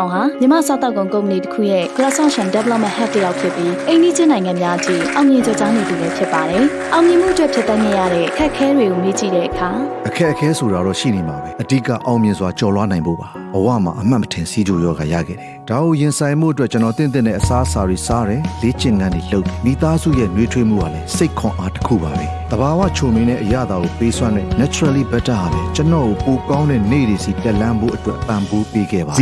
အောင်ဟာမြမစောက်တောက်ကုန်ကုမ္ပဏီတစ်ခုရဲ့ Cross-Ocean Development Head တယောက်ဖြစ်ပြီးအိန္ဒိချင်းနိုင်ငံများအကြီးအောင်မြင်ကြကြောင်းနေသူလည်းဖြစ်ပါတယ်။အောင်မြင်မှုအတွက်ဖြစ်တတ်နေရတဲ့ခက်ခဲတွေကိုမေ့ကြည့်တဲ့အခါအခက်အခဲဆိုတာတော့ရှိနေမှာပဲအဓိကအောင်မြင်စွာကြော်လွှားနိုင်ဖို့ပါဘဝမှာအမှတ်မထင်စီးကြိုရောဂါရခဲ့တယ်ဒါကိုရင်ဆိုင်မှုအတွက်ကျွန်တော်တင့်တဲ့တဲ့အစားအစာတွေစားတယ်လေ့ကျင့်ခန်းတွေလုပ်မိသားစုရဲ့နှွေးထွေးမှုကလည်းစိတ်ခွန်အားတစ်ခုပါပဲတဘာဝချုံမင်းတဲ့အရာတာကိုပေးစွမ်းတဲ့ naturally better ဟာလေကျွန်တော်ကိုပိုကောင်းတဲ့နေ့တွေစီတက်လန်းဖို့အတွက်ပံ့ပိုးပေးခဲ့ပါ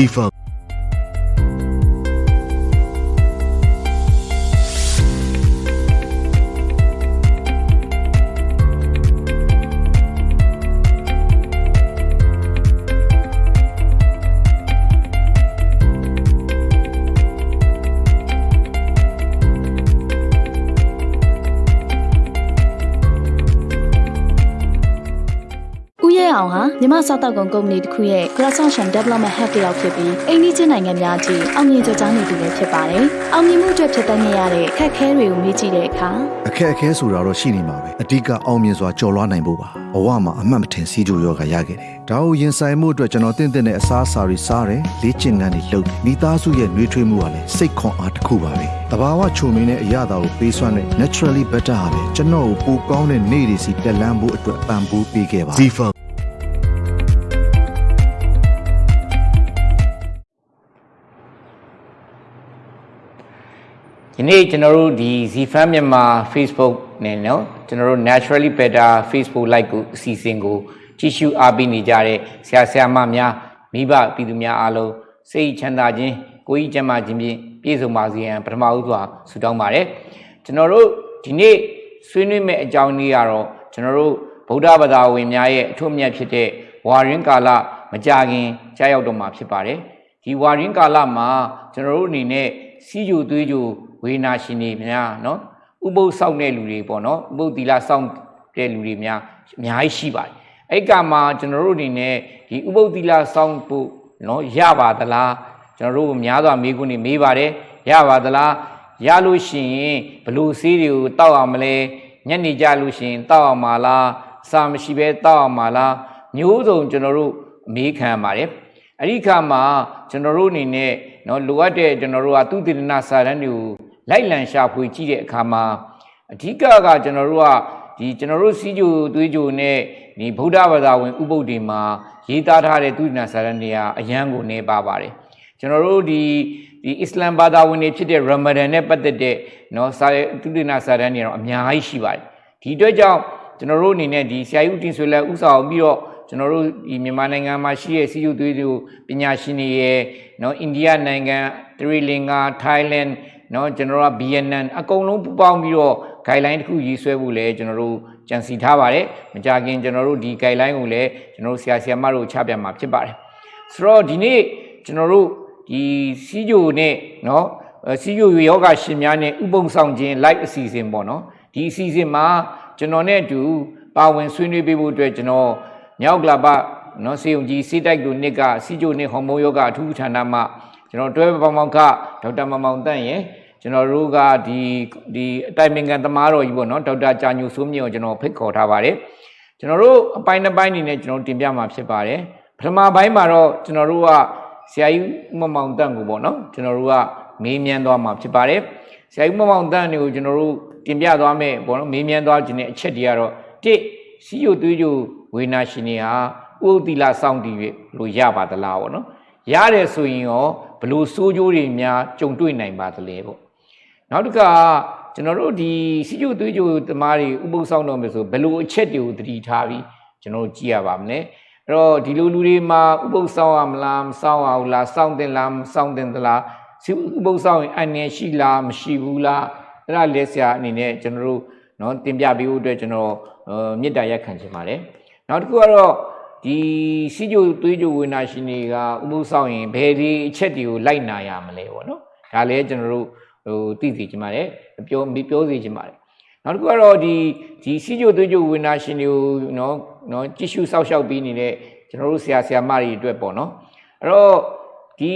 မြမစောက်တောက်ကုန်ကုမ္ပဏီတစ်ခုရဲ့ Cross-Ocean Development Head တယောက်ဖြစ်ပြီးအိန္ဒိချင်းနိုင်ငံများအကြီးအောင်မြင်ကြကြောင်းနေသူလည်းဖြစ်ပါတယ်။အောင်မြင်မှုအတွက်ဖြစ်တတ်နေရတဲ့ခက်ခဲတွေကိုမေ့ကြည့်တဲ့အခါအခက်အခဲဆိုတာတော့ရှိနေမှာပဲအဓိကအောင်မြင်စွာကြော်လွှားနိုင်ဖို့ပါဘဝမှာအမှတ်မထင်စီးကြိုရောဂါရခဲ့တယ်ဒါကိုရင်ဆိုင်မှုအတွက်ကျွန်တော်တင့်တဲ့အစားအစာတွေစားတယ်လေ့ကျင့်ခန်းတွေလုပ်မိသားစုရဲ့နှွေးထွေးမှုကလည်းစိတ်ခွန်အားတစ်ခုပါပဲတဘာဝချုံမင်းတဲ့အရာတာကိုပေးစွမ်းတဲ့ naturally better ဟာလေကျွန်တော်ကိုပိုကောင်းတဲ့နေ့တွေစီတက်လန်းဖို့အတွက်ပံ့ပိုးပေးခဲ့ပါ နေ့ကျွန်တော်တို့ဒီ ZFan မြန်မာ Facebook နဲ့နော်ကျွန်တော်တို့ Naturally Better Facebook Live ကိုအစီအစဉ်ကိုကြည့်ရှုအားပေးနေကြတဲ့ဆရာဆရာမများမိဘပြည်သူများအားလုံးစိတ်ချမ်းသာခြင်းကိုယ်ကြီးကျန်းမာခြင်းဖြင့်ပြည့်စုံပါစေရန်ပထမဦးစွာဆုတောင်းပါတယ်ကျွန်တော်တို့ဒီနေ့ဆွေးနွေးမယ့်အကြောင်းလေးကတော့ကျွန်တော်တို့ဗုဒ္ဓဘာသာဝင်များရဲ့အထွတ်အမြတ်ဖြစ်တဲ့ဝါရင်းကာလမကြခင်ကြားရောက်တော့မှာဖြစ်ပါတယ်ဒီဝါရင်းကာလမှာကျွန်တော်တို့အနေနဲ့စီဂျိုသွေးဂျို ဝေနာရှင်တွေများနော်ဥပုပ်စောင့်တဲ့လူတွေပေါ့နော်ဥပုပ်သီလစောင့်တဲ့လူတွေများအများကြီးရှိပါတယ်အဲ့ကမှာကျွန်တော်တို့အနေနဲ့ဒီဥပုပ်သီလစောင့်ဖို့နော်ရပါသလားကျွန်တော်တို့များစွာမိခွန်းနေမေးပါတယ်ရပါသလားရလို့ရှိရင်ဘလို့ဆေးတွေကိုတောက်အောင်မလဲညနေကြလို့ရှိရင်တောက်အောင်မလားစာမရှိဘဲတောက်အောင်မလားမျိုးစုံကျွန်တော်တို့မေးခံပါတယ်အဲ့ဒီခါမှာကျွန်တော်တို့အနေနဲ့နော်လိုအပ်တဲ့ကျွန်တော်တို့ကသူတည်နာစာတန်းတွေကို လိုက်လံရှာဖွေကြည့်တဲ့အခါမှာအဓိကကကျွန်တော်တို့ကဒီကျွန်တော်တို့စီးကြိုသွေးကြိုနဲ့ဒီဗုဒ္ဓဘာသာဝင်ဥပုဒ်တွေမှာရေးသားထားတဲ့သူတည်တနာစာတန်းတွေကအရန်ကိုနေပါပါတယ်ကျွန်တော်တို့ဒီဒီအစ္စလမ်ဘာသာဝင်တွေဖြစ်တဲ့ရမဒန်နဲ့ပတ်သက်တဲ့เนาะစာသူတည်တနာစာတန်းတွေတော့အများကြီးရှိပါတယ်ဒီအတွက်ကြောင့်ကျွန်တော်တို့အနေနဲ့ဒီဆရာကြီးဦးတင်ဆွေလက်ဥဆောင်ပြီးတော့ကျွန်တော်တို့ဒီမြန်မာနိုင်ငံမှာရှိတဲ့စီးကျူသွေးသူပညာရှင်တွေရဲ့နော်အိန္ဒိယနိုင်ငံတရီလင်္ကာထိုင်းလန် နော်ကျွန်တော်တို့ကဗီယက်နမ်အကုန်လုံးပူးပေါင်းပြီးတော့ guideline တစ်ခုရေးဆွဲဖို့လည်းကျွန်တော်တို့ကြံစီထားပါတယ်မကြခင်ကျွန်တော်တို့ဒီ guideline ကိုလည်းကျွန်တော်တို့ဆရာဆရာမတို့ချပြမှာဖြစ်ပါတယ်ဆိုတော့ဒီနေ့ကျွန်တော်တို့ဒီစီးကျူနဲ့နော်စီးကျူယောဂရှင်များနဲ့ဥပုံဆောင်ခြင်း live အစီအစဉ်ပေါ့နော်ဒီအစီအစဉ်မှာကျွန်တော်နဲ့အတူပါဝင်ဆွေးနွေးပေးဖို့အတွက်ကျွန်တော်မြောက်ကလာပနော်စေုံကြီးစီတိုက်တို့နှစ်ကစီဂျိုနှစ်ဟော်မုန်းယောဂအထူးဌာနမှကျွန်တော်တွဲပေါင်းပေါင်းကဒေါက်တာမမောင်တန့်ရယ် ကျွန်တော်တို့ကဒီဒီအတိုင်ပင်ခံသမားတော်ကြီးပေါ့နော်ဒေါက်တာကြာညိုစိုးမြင့်ကိုကျွန်တော်ဖိတ်ခေါ်ထားပါတယ်ကျွန်တော်တို့အပိုင်းတစ်ပိုင်းအနေနဲ့ကျွန်တော်တင်ပြမှာဖြစ်ပါတယ်ပထမပိုင်းမှာတော့ကျွန်တော်တို့ကဆရာကြီးမမောင်တန့်ကိုပေါ့နော်ကျွန်တော်တို့ကမေးမြန်းသွားမှာဖြစ်ပါတယ်ဆရာကြီးမမောင်တန့်တွေကိုကျွန်တော်တို့တင်ပြသွားမယ်ပေါ့နော်မေးမြန်းသွားခြင်းတဲ့အချက်တွေကတော့တစ်စီယိုသွေးကြိုဝေနာရှင်တွေဟာဥဒ္တိလစောင့်တည်၍လို့ရပါသလားပေါ့နော်ရတယ်ဆိုရင်ရောဘလို့စိုးကြိုးတွေများကြုံတွေ့နိုင်ပါသလဲပေါ့ နောက်တစ်ခါကျွန်တော်တို့ဒီစီယိုသွေးကြိုသမားတွေဥပုသ်ဆောင်တော့မယ်ဆိုဘလို့အချက်တွေကိုတတိထားပြီးကျွန်တော်တို့ကြည့်ရပါမလဲအဲ့တော့ဒီလိုလူတွေမှာဥပုသ်ဆောင်ရမလားမဆောင်ရဘူးလားစောင့်တင်လားမဆောင်တင်သလားစီဥပုသ်ဆောင်ရင်အန်ရရှိလားမရှိဘူးလားအဲ့ဒါလက်ဆရာအနေနဲ့ကျွန်တော်တို့နော်တင်ပြပေးဖို့အတွက်ကျွန်တော်မေတ္တာရက်ခံချင်ပါတယ်နောက်တစ်ခုကတော့ဒီစီကြိုသွေးကြိုဝေနာရှင်တွေကဥပုသ်ဆောင်ရင်ဘယ်ဒီအချက်တွေကိုလိုက်နာရမလဲပေါ့နော်ဒါလည်းကျွန်တော်တို့ ဟိုသိသိချင်ပါတယ်ပြောပြောစီချင်ပါတယ်နောက်တစ်ခုကတော့ဒီဒီစီကြိုသွေးကြိုဝေနာရှင်တွေကိုနော်နော်ကြည့်ရှုစောက်ရှောက်ပြီးနေတဲ့ကျွန်တော်တို့ဆရာဆရာမတွေအတွက်ပေါ့နော်အဲ့တော့ဒီ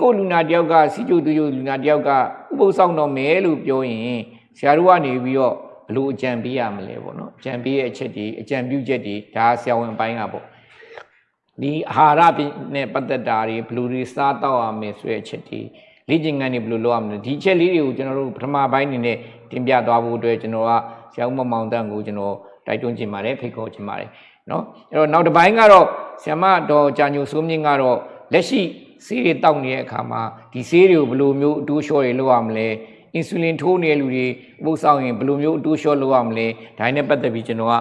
ကိုလူနာတယောက်ကစီကြိုသွေးကြိုလူနာတယောက်ကဥပုသ်ဆောင်တော့မယ်လို့ပြောရင်ဆရာတို့ကနေပြီးတော့ဘလို့အကြံပေးရမလဲပေါ့နော်အကြံပေးရဲ့အချက်တွေအကြံပြုချက်တွေဒါဆရာဝန်အပိုင်းကပေါ့ဒီအာဟာရနဲ့ပတ်သက်တာတွေဘယ်လိုတွေစားတော့ရမယ်ဆိုတဲ့အချက်တွေ လေ့ကျင့်ခန်းတွေဘယ်လိုလုပ်ရမလဲဒီအချက်လေးတွေကိုကျွန်တော်တို့ပထမပိုင်းအနေနဲ့တင်ပြသွားဖို့အတွက်ကျွန်တော်ကဆရာဦးမောင်တန့်ကိုကျွန်တော်တိုက်တွန်းခြင်းပါတယ်ဖိတ်ခေါ်ခြင်းပါတယ်နော်အဲ့တော့နောက်တစ်ပိုင်းကတော့ဆရာမတော်ကြာညိုစိုးမြင့်ကတော့လက်ရှိဆေးတွေတောက်နေတဲ့အခါမှာဒီဆေးတွေကိုဘယ်လိုမျိုးအတိုးလျှော့တွေလုပ်ရမလဲအင်ဆူလင်ထိုးနေတဲ့လူတွေပို့ဆောင်ရင်ဘယ်လိုမျိုးအတိုးလျှော့လုပ်ရမလဲဒါနဲ့ပတ်သက်ပြီးကျွန်တော်က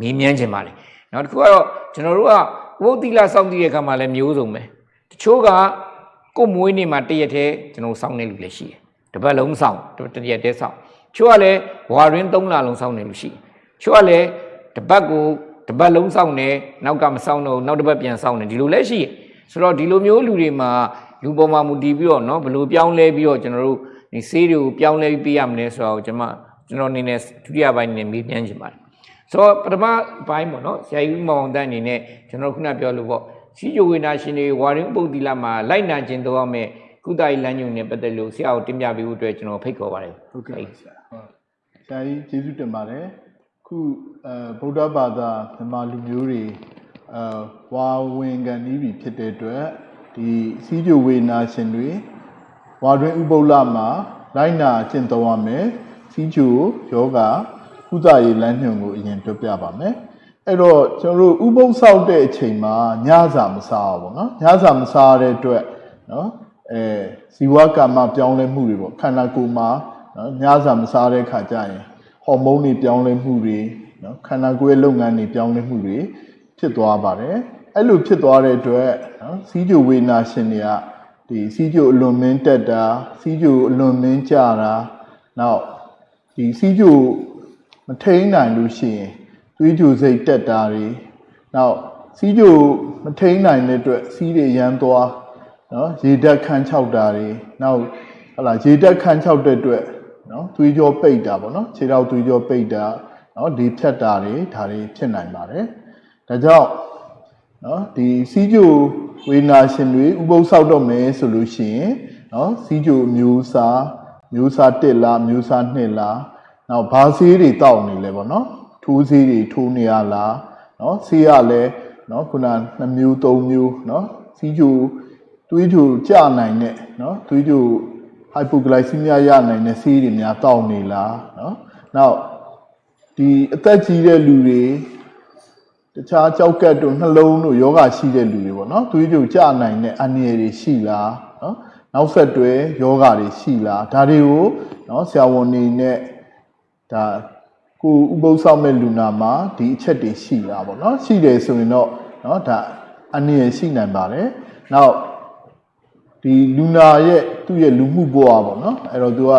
မေးမြန်းခြင်းပါတယ်နောက်တစ်ခုကတော့ကျွန်တော်တို့ကဝုတ်တိလာစောင့်တည်တဲ့အခါမှာလည်းမျိုးစုံပဲတချို့က ကိုယ်မွေးနေ့မှာတရက်တည်းကျွန်တော်စောင့်နေလူလည်းရှိတယ်တစ်ပတ်လုံးစောင့်တစ်ရက်တည်းစောင့်ချို့ကလည်းဝါရင်း၃လလုံးစောင့်နေလူရှိတယ်ချို့ကလည်းတစ်ပတ်ကိုတစ်ပတ်လုံးစောင့်နေနောက်ကမစောင့်တော့နောက်တစ်ပတ်ပြန်စောင့်နေဒီလိုလည်းရှိတယ်ဆိုတော့ဒီလိုမျိုးလူတွေမှာလူပေါ်မှာမူတည်ပြီးတော့เนาะဘယ်လိုပြောင်းလဲပြီးတော့ကျွန်တော်တို့ဒီဆေးတွေကိုပြောင်းလဲပြီးပေးရမလဲဆိုတော့ကျွန်မကျွန်တော်အနေနဲ့ဒုတိယပိုင်းအနေနဲ့မေးမြန်းချင်ပါတယ်ဆိုတော့ပထမပိုင်းပေါ့နော်ဆရာကြီးမောင်တန်းအနေနဲ့ကျွန်တော်ခုနပြောလို့ပေါ့ စီဂျိုဝေနာရှင်တွေဝါရင်းပုတ်တီလာမှာလိုက်နာကျင်တော့မဲ့ကုသရေးလမ်းညွှန်နဲ့ပတ်သက်လို့ဆရာကိုတင်ပြပေးဖို့အတွက်ကျွန်တော်ဖိတ်ခေါ်ပါတယ်ဟုတ်ကဲ့ဆရာဟုတ်ဆရာကြီးကျေးဇူးတင်ပါတယ်ခုအဲဗုဒ္ဓဘာသာမြန်မာလူမျိုးတွေအဲဝါဝင်ကန်ဤပြီဖြစ်တဲ့အတွက်ဒီစီးကြိုဝေနာရှင်တွေဝါတွင်ဥပုပ်လမှာလိုက်နာကျင့်သုံးရမယ်စီးကြိုယောဂကုသရေးလမ်းညွှန်ကိုအရင်ပြောပြပါမယ် အဲ့တော့ကျွန်တော်တို့ဥပုပ်ဆောက်တဲ့အချိန်မှာညစာမစားဘူးပေါ့နော်ညစာမစားတဲ့အတွက်နော်အဲဇီဝကမ္မပြောင်းလဲမှုတွေပေါ့ခန္ဓာကိုယ်မှာနော်ညစာမစားတဲ့ခါကျရင်ဟော်မုန်းတွေပြောင်းလဲမှုတွေနော်ခန္ဓာကိုယ်ရဲ့လုပ်ငန်းတွေပြောင်းလဲမှုတွေဖြစ်သွားပါတယ်အဲ့လိုဖြစ်သွားတဲ့အတွက်နော်စီးကြိုဝေနာရှင်တွေကဒီစီးကြိုအလွန်မင်းတက်တာစီးကြိုအလွန်မင်းကြတာနောက်ဒီစီးကြိုမထိန်နိုင်လို့ရှိရင် သွေးကြိုစိတ်တက်တာတွေနောက်စီးကြိုမထိန်နိုင်တဲ့အတွက်စီးတွေရမ်းသွားနော်ရေဓာတ်ခန်းချောက်တာတွေနောက်ဟလာရေဓာတ်ခန်းချောက်တဲ့အတွက်နော်သွေးကြောပိတ်တာပေါ့နော်ခြေထောက်သွေးကြောပိတ်တာနော်ဒီဖြတ်တာတွေဒါတွေဖြစ်နိုင်ပါတယ်ဒါကြောင့်နော်ဒီစီးကြိုဝေနာရှင်တွေဥပုသ်ဆောက်တော့မယ်ဆိုလို့ရှိရင်နော်စီးကြိုမျိုးစားမျိုးစား1လားမျိုးစား2လားနောက်ဘာဆေးတွေတောက်နေလဲပေါ့နော် ထိုးဆေးတွေထိုးနေရလားနော်ဆေးရလဲနော်ခုန2မျိုး3မျိုးနော်စီးကြိုသွေးကြိုကျနိုင်တဲ့နော်သွေးကြို hypoglycemia ရနိုင်တဲ့ဆေးတွေများတောက်နေလားနော်နောက်ဒီအသက်ကြီးတဲ့လူတွေတခြားကြောက်ကတ်တို့နှလုံးတို့ယောဂရှိတဲ့လူတွေပေါ့နော်သွေးကြိုကျနိုင်တဲ့အန္တရာယ်တွေရှိလားနော်နောက်ဆက်တွဲယောဂတွေရှိလားဒါတွေကိုနော်ဆရာဝန်နေနဲ့ဒါ ကိုဥပုသ်ဆောင်မဲ့လူနာမှာဒီအချက်တွေရှိလားပေါ့နော်ရှိတယ်ဆိုရင်တော့နော်ဒါအန္တရာယ်ရှိနိုင်ပါတယ်နောက်ဒီလူနာရဲ့သူ့ရဲ့လူမှုဘဝပေါ့နော်အဲ့တော့သူကဥ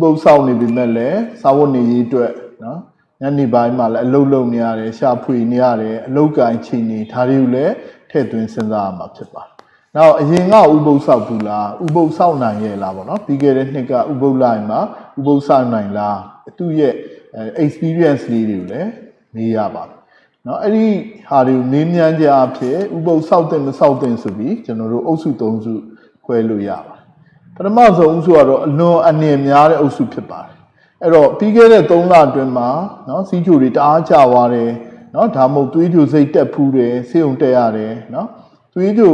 ပုသ်ဆောင်နေပြီမဲ့လည်းစာဝတ်နေရေးအတွက်နော်ညနေပိုင်းမှာလည်းအလုပ်လုပ်နေရတယ်ရှာဖွေနေရတယ်အလုပ်ကိုင်ချိန်နေဒါတွေကိုလည်းထည့်သွင်းစဉ်းစားရမှာဖြစ်ပါတယ်။နောက်အရင်ကဥပုသ်ဆောက်ဘူးလားဥပုသ်ဆောက်နိုင်ရဲ့လားပေါ့နော်ပြီးခဲ့တဲ့နှစ်ကဥပုသ်လိုက်မှာဥပုသ်ဆောက်နိုင်လားသူ့ရဲ့အဲ experience လေးတွေကိုလည်းမေးရပါတယ်။နော်အဲ့ဒီဟာတွေကိုမေးမြန်းကြအဖြစ်ဥပုသ်ဆောက်တဲ့မဆောက်တဲ့ဆိုပြီးကျွန်တော်တို့အုပ်စု၃စုခွဲလို့ရပါတယ်။ပထမဆုံးအုပ်စုကတော့အလွန်အနေများတဲ့အုပ်စုဖြစ်ပါတယ်။အဲ့တော့ပြီးခဲ့တဲ့3လအတွင်းမှာနော်စီးချိုတွေတအားကျသွားတယ်နော်ဒါမှမဟုတ်သွေးကြိုစိတ်တက်ဖူးတယ်ဆေးုံတက်ရတယ်နော်သွေးကြို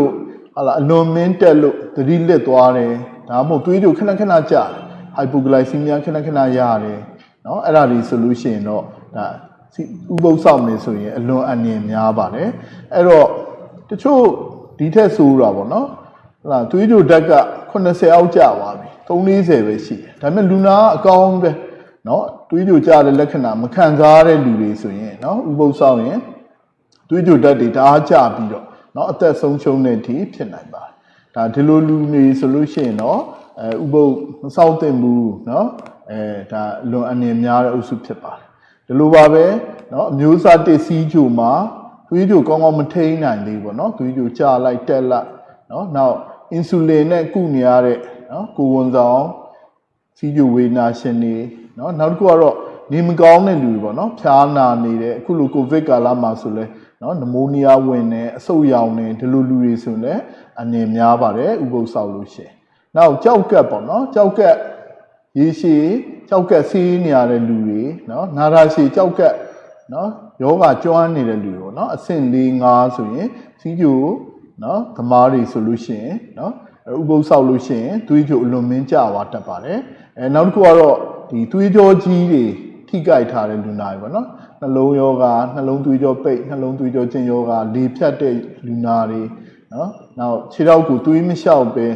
ဟာလာအလွန်မင်းတက်လို့သတိလစ်သွားတယ်ဒါမှမဟုတ်သွေးကြိုခဏခဏကျတယ် hypoglycemia ခဏခဏရတယ် နော်အဲ့ဒါတွေဆိုလို့ရှိရင်တော့ဒါဥပုသ်ဆောင်နေဆိုရင်အလွန်အန္တရာယ်များပါတယ်အဲ့တော့တချို့ဒီထက်ဆိုးတာပေါ့နော်ဟလာသွေးကြိုဓာတ်က80အောက်ကျသွားပြီ340ပဲရှိတယ်ဒါပေမဲ့လူနာကအကောင်းပဲเนาะတွေးကြကြတဲ့လက္ခဏာမခံစားရတဲ့လူတွေဆိုရင်เนาะဥပုသ်ဆောင်ရင်တွေးကြတတ်တွေတအားကြပြီးတော့เนาะအသက်ဆုံးရှုံးတဲ့အထိဖြစ်နိုင်ပါတယ်ဒါဒီလိုလူတွေဆိုလို့ရှိရင်เนาะအဲဥပုသ်မဆောက်သင့်ဘူးเนาะ အဲဒါလွန်အနေများတဲ့အုပ်စုဖြစ်ပါတယ်ဒီလိုပါပဲเนาะအမျိုးအစားတစ်စီးကြိုမှာသွေးကြိုကောင်းကောင်းမထိန်းနိုင်သေးဘူးเนาะသွေးကြိုကျလိုက်တက်လိုက်เนาะနောက်အင်ဆူလင်နဲ့ကုနေရတဲ့เนาะကိုဝန်ဆောင်စီးကြိုဝေနာရှင်တွေเนาะနောက်တစ်ခုကတော့နေမကောင်းတဲ့လူတွေပေါ့နော်ဖျားနာနေတဲ့အခုလိုကိုဗစ်ကာလမှာဆိုလဲเนาะနမိုးနီးယားဝင်နေအဆုတ်ရောင်နေဒီလိုလူတွေဆိုလဲအနေများပါတယ်ဥပုသ်ဆောက်လို့ရှိရင်နောက်ကြောက်ကက်ပေါ့နော်ကြောက်ကက် ရေရှည်ကြောက်ကက်ဆေးနေရတဲ့လူတွေနော်နာတာရှည်ကြောက်ကက်နော်ယောဂကျွမ်းနေတဲ့လူတွေနော်အဆင့်၄၅ဆိုရင်စီးကျိုနော်သမားတွေဆိုလို့ရှိရင်နော်ဥပုသ်ဆောက်လို့ရှိရင်သွေးကြိုအလွန်မင်းကြွားတတ်ပါတယ်အဲနောက်တစ်ခုကတော့ဒီသွေးကြောကြီးတွေထိကိုက်ထားတဲ့လူနာတွေပေါ့နော်နှလုံးယောဂနှလုံးသွေးကြောပိတ်နှလုံးသွေးကြောကျင်ယောဂလေဖြတ်တဲ့လူနာတွေနော်နောက်ခြေထောက်ကိုသွေးမလျှောက်ပဲ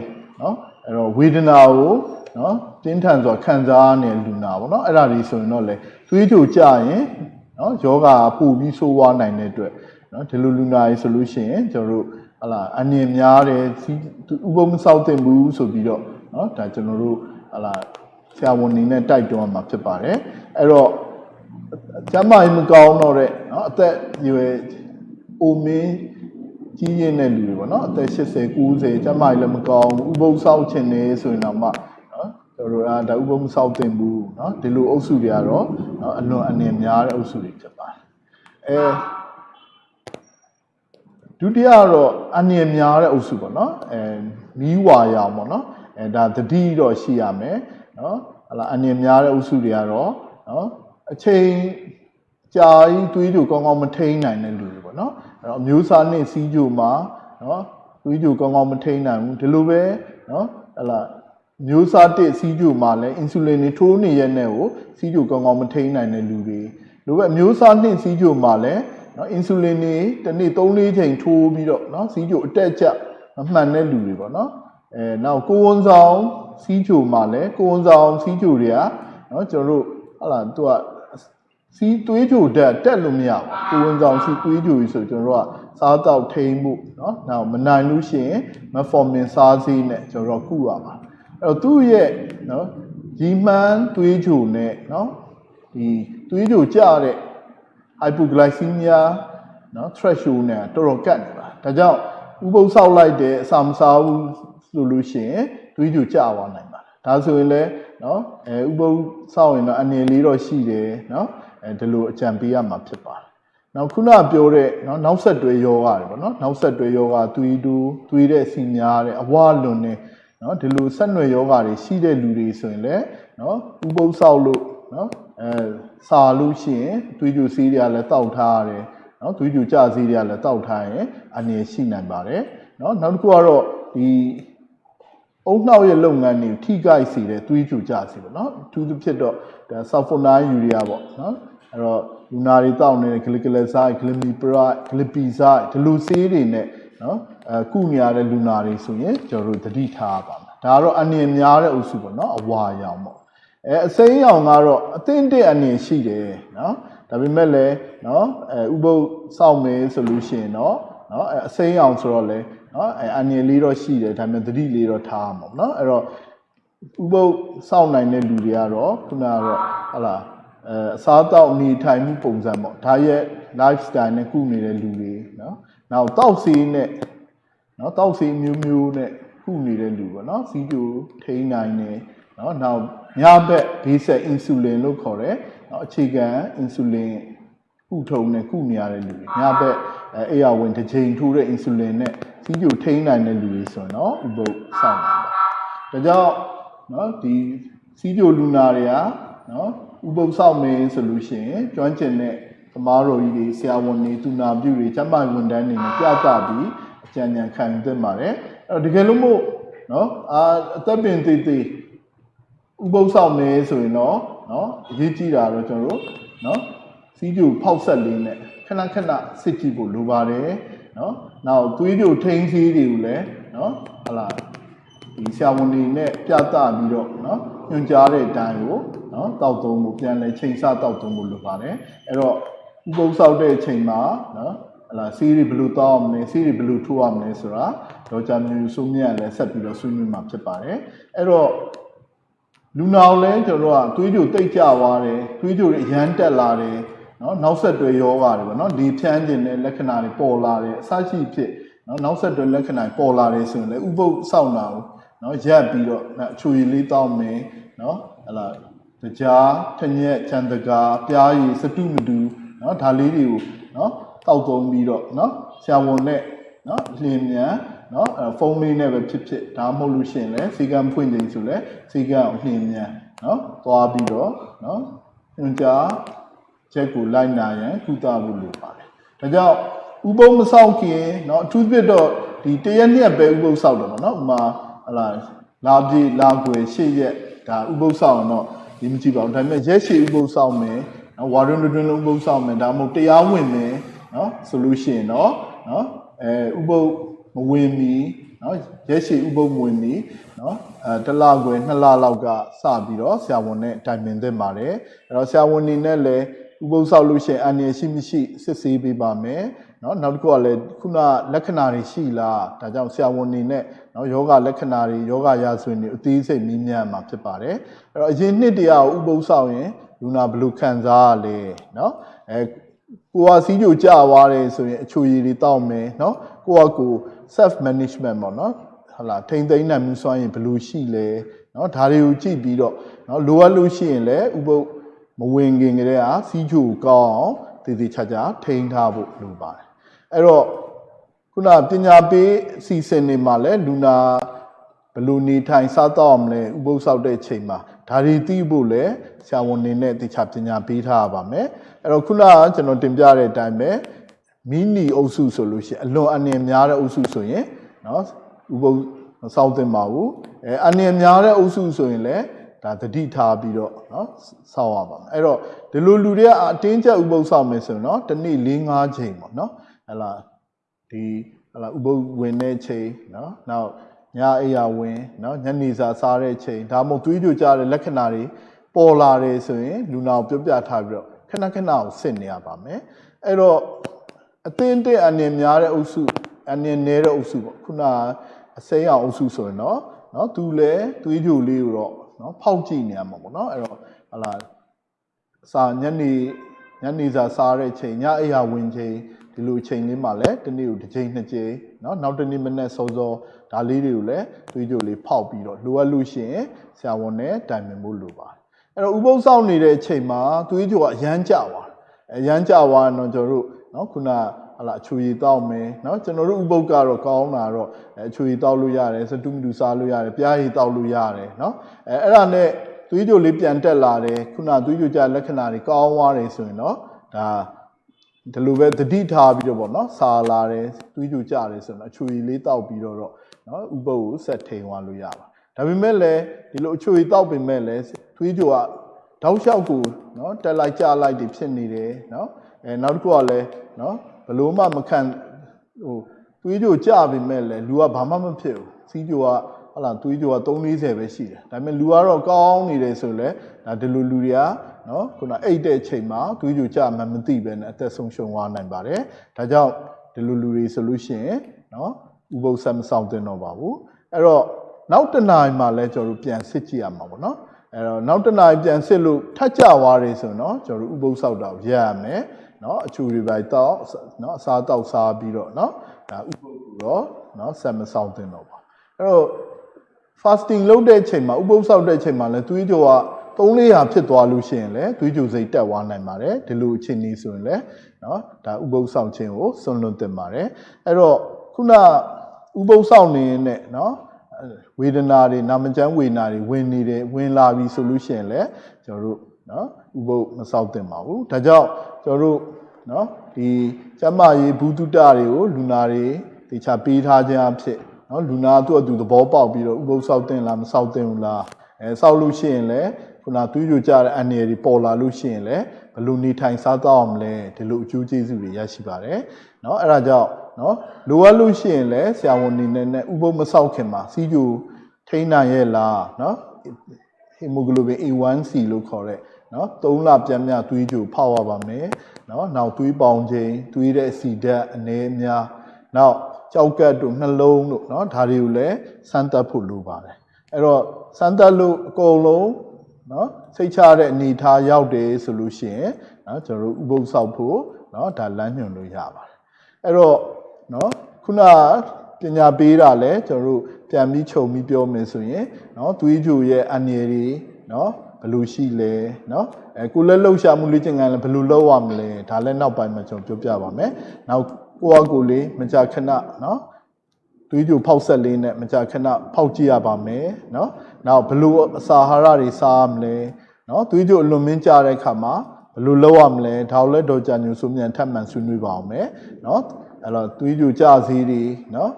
နော်အဲ့တော့ဝေဒနာကို နော်တင်းထန်စွာခံစားနေလူနာပေါ့နော်အဲ့ဒါတွေဆိုရင်တော့လေသွေးကြိုကြရင်နော်ယောဂပူပြီးဆိုးဝါးနိုင်တဲ့အတွက်နော်ဒီလိုလူနာတွေဆိုလို့ရှိရင်ကျွန်တော်တို့ဟလာအနည်းများတယ်စီဥပုံမဆောက်တင်ဘူးဆိုပြီးတော့နော်ဒါကျွန်တော်တို့ဟလာဆရာဝန်နေနဲ့တိုက်တွန်းမှာဖြစ်ပါတယ်အဲ့တော့ကျမ်းမာရေးမကောင်းတော့တဲ့နော်အသက်အရွယ်အိုမင်းကြီးရင်တဲ့လူတွေပေါ့နော်အသက်80 90ကျမ်းမာရေးလည်းမကောင်းဘူးဥပုသ်ဆောက်ခြင်းနေဆိုရင်တော့မှ နော်ကျွန်တော်တို့ကဒါဥပုသ်မဆောက်တင်ဘူးနော်ဒီလိုအုပ်စုတွေကတော့နော်အလွန်အနေများတဲ့အုပ်စုတွေဖြစ်ပါတယ်အဲဒုတိယကတော့အနေများတဲ့အုပ်စုပေါ့နော်အဲမီးဝါရောင်ပေါ့နော်အဲဒါတတိတော့ရှိရမယ်နော်ဟလာအနေများတဲ့အုပ်စုတွေကတော့နော်အချိန်ကြာကြီးတွေးကြကောင်းကောင်းမထိန်နိုင်တဲ့လူတွေပေါ့နော်အဲ့တော့အမျိုးစားနဲ့စီးကြမှာနော်တွေးကြကောင်းကောင်းမထိန်နိုင်ဘူးဒီလိုပဲနော်ဟလာ မျိုးစားတစ်စီးကြမှာလည်းအင်ဆူလင်တွေထိုးနေရတဲ့ကိုစီးကြကောင်းကောင်းမထိန်နိုင်တဲ့လူတွေလိုပဲမျိုးစားနှစ်စီးကြမှာလည်းနော်အင်ဆူလင်တွေတစ်နေ့3-4ချိန်ထိုးပြီးတော့နော်စီးကြအတက်ကျမမှန်တဲ့လူတွေပေါ့နော်အဲနောက်ကိုဝန်ဆောင်စီးကြမှာလည်းကိုဝန်ဆောင်စီးကြတွေကနော်ကျွန်တော်တို့ဟလာသူကစီးသွေးကြိုတက်တက်လို့မရဘူးကိုဝန်ဆောင်စီးသွေးကြိုကြီးဆိုကျွန်တော်တို့ကစားတော့ထိန်မှုเนาะနောက်မနိုင်လို့ရှိရင်မဖော်မင်စားစေးနဲ့ကျွန်တော်တို့ကုရပါအဲ့ တော့သူ့ရဲ့နော်ကြီးမှန်းသွေးချိုနဲ့နော်ဒီသွေးချိုကျတဲ့ hypoglycemia နော် threshold နဲ့တော်တော်ကတ်နေပါဒါကြောင့်ဥပုပ်ဆောက်လိုက်တဲ့အစာမစားဘူးဆိုလို့ရှိရင်သွေးကြိုကျသွားနိုင်ပါတယ်ဒါဆိုရင်လည်းနော်အဲဥပုပ်ဆောက်ရင်တော့အနေလေးတော့ရှိတယ်နော်အဲဒီလိုအကြံပေးရမှာဖြစ်ပါတယ်နောက်ခုနပြောတဲ့နော်နောက်ဆက်တွဲယောဂတွေပေါ့နော်နောက်ဆက်တွဲယောဂသွေးတူသွေးတဲ့ဆီများတဲ့အဝလွန်တဲ့ နော်ဒီလိုဆက်နွယ်ယောဂါတွေရှိတဲ့လူတွေဆိုရင်လည်းနော်ဥပုပ်ဆောက်လို့နော်အဲစာလို့ရှိရင်သွေးကြိုစီးတွေကလည်းတောက်ထားရတယ်နော်သွေးကြိုကြစီးတွေကလည်းတောက်ထားရင်အနေရှိနိုင်ပါတယ်နော်နောက်တစ်ခုကတော့ဒီအုံနှောက်ရဲ့လုပ်ငန်းတွေကိုထိခိုက်စေတဲ့သွေးကြိုကြစီးပေါ့နော်အထူးသဖြင့်တော့ဆာဖိုနိုင်းယူရီယာပေါ့နော်အဲ့တော့လူနာတွေတောက်နေတဲ့ဂလီကလဆိုက်ဂလီမီပရိုက်ဂလီပီဆိုက်ဒီလိုဆေးတွေနဲ့နော် အဲကုနေရတဲ့လူနာတွေဆိုရင်ကျွန်တော်တို့သတိထားပါမယ်ဒါကတော့အနည်းများတဲ့အုပ်စုပေါ့နော်အဝါရောင်ပေါ့အဲအစိမ်းရောင်ကတော့အသင့်တဲ့အနေရှိတယ်နော်ဒါပေမဲ့လည်းနော်အဲဥပုပ်စောက်မယ်ဆိုလို့ရှိရင်တော့နော်အဲအစိမ်းရောင်ဆိုတော့လေနော်အဲအနည်းလေးတော့ရှိတယ်ဒါပေမဲ့သတိလေးတော့ထားမှာပေါ့နော်အဲ့တော့ဥပုပ်စောက်နိုင်တဲ့လူတွေကတော့ခုနကတော့ဟလာအဲအစားတောက်နေထိုင်မှုပုံစံပေါ့ဒါရဲ့ lifestyle နဲ့ကုနေတဲ့လူတွေနော်နောက်တောက်စီးနဲ့ နော်တောက်စီးမျိုးမျိုးနဲ့ကုနေတဲ့လူပေါ့နော်စီးကျူထိန်းနိုင်နေနော်နောက်ညဘက်ဘေးဆက် insulin လို့ခေါ်တယ်နော်အခြေခံ insulin ကုထုံနဲ့ကုနေရတဲ့လူတွေညဘက်အဲအေးရဝင်တစ်ချိန်ထိုးတဲ့ insulin နဲ့စီးကျူထိန်းနိုင်တဲ့လူတွေဆိုရင်တော့ဥပုပ်စောင့်နိုင်ပါဒါကြောင့်နော်ဒီစီးကျူလူနာတွေကနော်ဥပုပ်စောင့်မင်းဆိုလို့ရှိရင်ကျွမ်းကျင်တဲ့သမားတော်ကြီးတွေဆရာဝန်တွေသူနာပြုတွေကျန်းမာရေးဝန်ထမ်းတွေနဲ့ပြသပြီးအ ကြံဉာဏ်ခံယူသင့်ပါတယ်အဲ့တော့တကယ်လို့မို့နော်အာအသက်ပင်သေးသေးဥပုပ်ဆောင်နေဆိုရင်တော့နော်အရေးကြီးတာတော့ကျွန်တော်တို့နော်စီးကျူဖောက်ဆက်လေးနဲ့ခဏခဏစစ်ကြည့်ဖို့လိုပါတယ်နော်နောက်သွေးကြိုထိန်းစည်းတွေကိုလည်းနော်ဟလာဒီဆရာဝန်တွေနဲ့ပြသပြီးတော့နော်ညွှန်ကြားတဲ့အတိုင်းကိုနော်တောက်သုံးဖို့ပြန်လဲချိန်ဆတောက်သုံးဖို့လိုပါတယ်အဲ့တော့ဥပုပ်ဆောက်တဲ့အချိန်မှာနော် ဟလာစီးရီဘယ်လိုတောက်အောင်လဲစီးရီဘယ်လိုထိုးအောင်လဲဆိုတာဒေါက်တာမျိုးစုမြတ်လည်းဆက်ပြီးတော့ဆွေးနွေးမှာဖြစ်ပါတယ်အဲ့တော့လူနာကိုလည်းကျွန်တော်တို့ကသွေးကြိုတိတ်ကြသွားတယ်သွေးကြိုတွေရမ်းတက်လာတယ်နော်နောက်ဆက်တွဲယောဂါတွေပေါ့နော်ဒီဖြန်းခြင်းတဲ့လက္ခဏာတွေပေါ်လာတယ်အစရှိဖြစ်နော်နောက်ဆက်တွဲလက္ခဏာပေါ်လာတယ်ဆိုရင်လည်းဥပုပ်စောင့်တာကိုနော်ရက်ပြီးတော့အချွေရည်လေးတောက်မယ်နော်ဟလာတကြားထညက်ချန်တကာပြားရည်စတုမတူနော်ဒါလေးတွေကိုနော် တောက်သုံးပြီးတော့နော်ဆရာဝန်နဲ့နော်လင်းမြန်နော်အဲဖုန်းလေးနဲ့ပဲဖြစ်ဖြစ်ဒါမှမဟုတ်လို့ရှိရင်လည်းစီကံဖွင့်ခြင်းဆိုလဲစီကံအလင်းမြန်နော်သွားပြီးတော့နော်ညွန်ကြား ချက်ကိုလိုက်နာရန်ကုသဖို့လိုပါတယ်ဒါကြောင့်ဥပုံမဆောက်ခင်เนาะအထူးသဖြင့်တော့ဒီတရက်နှစ်ပဲဥပုံဆောက်တော့ဗောနော်ဥမာဟလာလာပြေလာကွယ်ရှေ့ရက်ဒါဥပုံဆောက်အောင်တော့ဒီမကြည့်ပါဘူးဒါပေမဲ့ရက်ရှည်ဥပုံဆောက်မယ်နော်ဝါရွန်းတွင်လုံးဥပုံဆောက်မယ်ဒါမှမဟုတ်တရားဝင်မယ် နော်ဆိုလို့ရှိရင်တော့နော်အဲဥပုပ်မဝင်မီနော်ရက်ရှည်ဥပုပ်မဝင်မီနော်အဲတစ်လခွဲနှစ်လလောက်ကစပြီးတော့ဆရာဝန်နဲ့တိုင်ပင်သင့်ပါတယ်အဲ့တော့ဆရာဝန်နေနဲ့လည်းဥပုပ်ဆောက်လို့ရှိရင်အန္တရာယ်ရှိမရှိစစ်ဆေးပေးပါမယ်နော်နောက်တစ်ခုကလည်းခုနလက္ခဏာတွေရှိလားဒါကြောင့်ဆရာဝန်နေနဲ့နော်ယောဂလက္ခဏာတွေယောဂရာဇဝင်တွေအသေးစိတ်မြင်းမြန်းမှာဖြစ်ပါတယ်အဲ့တော့အရင်နှစ်တရာဥပုပ်ဆောက်ရင်လူနာဘယ်လိုခံစားရလဲနော်အဲ ကိုကစီးကြိုကြသွားတယ်ဆိုရင်အချိုရည်တွေတောက်မယ်နော်ကိုကကို self management ပေါ့နော်ဟုတ်လားထိမ့်သိမ်းနိုင်မှုစွာရင်ဘယ်လိုရှိလဲနော်ဒါတွေကိုကြည့်ပြီးတော့နော်လိုအပ်လို့ရှိရင်လည်းဥပုပ်မဝင်ခင်ကတည်းကစီးကြိုကောင်းအောင်တည်တည်ချာချာထိန်းထားဖို့လိုပါတယ်အဲ့တော့ခုနပညာပေးစီစဉ်နေမှာလဲလူနာ ဘယ်လိုနေထိုင်စားတော့မလဲဥပုသ်ဆောက်တဲ့ချိန်မှာဒါတွေသိဖို့လည်းဆရာဝန်နေနဲ့တခြားပညာပေးထားရပါမယ်အဲ့တော့ခုနကကျွန်တော်တင်ပြတဲ့အတိုင်းပဲမီနီအုပ်စုဆိုလို့ရှိရင်အလွန်အနေများတဲ့အုပ်စုဆိုရင်เนาะဥပုသ်မဆောက်သင့်ပါဘူးအဲအနေများတဲ့အုပ်စုဆိုရင်လည်းဒါတတိထားပြီးတော့เนาะဆောက်ရပါမယ်အဲ့တော့ဒီလိုလူတွေကအတင်းကျပ်ဥပုသ်ဆောက်မယ်ဆိုရင်เนาะတစ်နေ့၄၅ချိန်ပေါ့เนาะဟလာဒီဟလာဥပုသ်ဝင်တဲ့ချိန်เนาะနောက် ညအိယာဝင်နော်ညနေစာစားတဲ့အချိန်ဒါမှမဟုတ်သွေးပြိုကျတဲ့လက္ခဏာတွေပေါ်လာတယ်ဆိုရင်လူနာကိုပြောပြထားပြီးတော့ခဏခဏကိုစစ်နေရပါမယ်အဲ့တော့အသင်းတက်အနေများတဲ့အုပ်စုအနေနည်းတဲ့အုပ်စုပေါ့ခုနအစိမ်းအောင်အုပ်စုဆိုရင်တော့နော်သူလည်းသွေးပြိုလေးကိုတော့နော်ဖောက်ကြည့်နေရမှာပေါ့နော်အဲ့တော့ဟလာစာညနေညနေစာစားတဲ့အချိန်ညအိယာဝင်ချိန်ဒီလိုအချိန်လေးမှာလည်းတစ်နေ့ကိုတစ်ချိန်နှစ်ချိန်နော်နောက်တစ်နေ့မနေ့စောစော ဒါလေးတွေကိုလည်းသွေးကြိုလေးဖောက်ပြီးတော့လိုအပ်လို့ရှိရင်ဆရာဝန်နဲ့တိုင်ပင်ဖို့လိုပါတယ်အဲ့တော့ဥပုသ်စောင့်နေတဲ့အချိန်မှာသွေးကြိုကအရန်ကြသွားအရန်ကြသွားတော့ကျွန်တော်တို့နော်ခုနဟလာအချူရီတောက်မယ်နော်ကျွန်တော်တို့ဥပုပ်ကတော့ကောင်းတာတော့အချူရီတောက်လို့ရတယ်စတုမီတူစားလို့ရတယ်ပြားရီတောက်လို့ရတယ်နော်အဲအဲ့ဒါနဲ့သွေးကြိုလေးပြန်တက်လာတယ်ခုနသွေးကြိုကြလက္ခဏာတွေကောင်းသွားတယ်ဆိုရင်တော့ဒါဒီလိုပဲတတိထားပြီးတော့ဗောနော်စာလာတယ်သွေးကြိုကြတယ်ဆိုတော့အချူရီလေးတောက်ပြီးတော့ နော်ဥပုပ်ကိုဆက်ထိန်သွားလို့ရပါဒါပေမဲ့လည်းဒီလိုအချူရီတောက်ပင်မဲ့လည်းသွေးကြိုကတောက်လျှောက်ကိုနော်တက်လိုက်ကြလိုက်တွေဖြစ်နေတယ်နော်အဲနောက်တစ်ခုကလည်းနော်ဘလို့မှမခံဟိုသွေးကြိုကြပင်မဲ့လည်းလူကဘာမှမဖြစ်ဘူးစီးကြိုကဟလာသွေးကြိုက340ပဲရှိတယ်ဒါပေမဲ့လူကတော့ကောင်းနေတယ်ဆိုလည်းဒါဒီလိုလူတွေကနော်ခုနအိတ်တဲ့ချိန်မှာသွေးကြိုကြမှမသိပဲနဲ့အသက်ဆုံးရှုံးသွားနိုင်ပါတယ်ဒါကြောင့်ဒီလိုလူတွေဆိုလို့ရှိရင်နော် ဥပုသ်ဆက်မဆောင်သင့်တော့ပါဘူးအဲ့တော့နောက်တစ်နိုင်မှာလဲကျွန်တော်တို့ပြန်စစ်ကြည့်ရမှာပေါ့နော်အဲ့တော့နောက်တစ်နိုင်ပြန်စစ်လို့ထပ်ကြသွားတယ်ဆိုတော့ကျွန်တော်တို့ဥပုသ်ဆောက်တာကိုရက်ရမယ်နော်အချူတွေပဲတောက်နော်အစားတောက်စားပြီးတော့နော်ဒါဥပုသ်ကိုတော့နော်ဆက်မဆောင်သင့်တော့ပါအဲ့တော့ fasting လုပ်တဲ့ချိန်မှာဥပုသ်ဆောက်တဲ့ချိန်မှာလဲသွေးကြောက3-400ဖြစ်သွားလို့ရှိရင်လည်းသွေးကြိုစိတ်တက်သွားနိုင်ပါတယ်ဒီလိုအခြေအနေဆိုရင်လည်းเนาะဒါဥပုသ်ဆောင်ခြင်းကိုစွန့်လွတ်တင်ပါတယ်အဲ့တော့ခုန ဥပုသ်ဆောင်နေနဲ့เนาะဝေဒနာတွေနာမကျန်းဝေဒနာတွေဝင်နေတယ်ဝင်လာပြီဆိုလို့ရှိရင်လည်းကျွန်တော်တို့เนาะဥပုသ်မဆောက်တင်ပါဘူးဒါကြောင့်ကျွန်တော်တို့เนาะဒီကျမရေးဘူးတုတတွေကိုလူနာတွေတေချာပေးထားခြင်းအဖြစ်เนาะလူနာသူ့အတူသဘောပေါက်ပြီးတော့ဥပုသ်ဆောက်တင်လားမဆောက်တင်ဘူးလားအဲဆောက်လို့ရှိရင်လည်းခုနသွေးကြိုကြတဲ့အန်ရည်တွေပေါ်လာလို့ရှိရင်လည်းဘယ်လိုနေထိုင်စားသောက်အောင်လဲဒီလိုအကျိုးကျေးဇူးတွေရရှိပါတယ်เนาะအဲ့ဒါကြောင့် နော်လိုအပ်လို့ရှိရင်လည်းဆရာဝန်အနေနဲ့ဥပုပ်မဆောက်ခင်မှာစီးကျူထိန်းနိုင်ရဲ့လားနော် hemoglobin A1C လို့ခေါ်တဲ့နော်3လပြန်မြသွေးကြိုဖောက်ရပါမယ်နော်နောက်သွေးပေါင်ချိန်သွေးတဲ့စီဓာတ်အနည်းများနောက်ကြောက်ကတ်တို့နှလုံးတို့နော်ဒါတွေကိုလည်းစမ်းသပ်ဖို့လိုပါတယ်အဲ့တော့စမ်းသပ်လို့အကုန်လုံးနော်စိတ်ချတဲ့အနေထားရောက်တယ်ဆိုလို့ရှိရင်နော်ကျွန်တော်တို့ဥပုသ်ဆောက်ဖို့နော်ဒါလမ်းညွှန်လို့ရပါတယ်အဲ့တော့ နော်ခုနပညာပေးတာလဲကျွန်တော်တို့ပြန်ပြီးခြုံပြီးပြောမယ်ဆိုရင်နော်သွေးကြိုရဲ့အန္တရာယ်တွေနော်ဘယ်လိုရှိလဲနော်အဲကိုလည်းလှုပ်ရှားမှုလေ့ကျင့်ခန်းလည်းဘယ်လိုလုပ်ရမလဲဒါလည်းနောက်ပိုင်းမှာကျွန်တော်ပြောပြပါမယ်နောက်ကိုယ့်အကိုလေးမကြာခဏနော်သွေးကြိုဖောက်ဆက်လေးနဲ့မကြာခဏဖောက်ကြည့်ရပါမယ်เนาะနောက်ဘလို့အစာအာဟာရတွေစားရမလဲเนาะသွေးကြိုအလွန်မင်းကြတဲ့အခါမှာ ဘယ်လိုလုပ်ရမလဲဒါကိုလည်းဒေါ်ကြညိုဆိုမြန်ထပ်မံဆွေးနွေးပါအောင်မယ်နော် အဲ့တော့သွေးကြိုကြစီးတွေနော်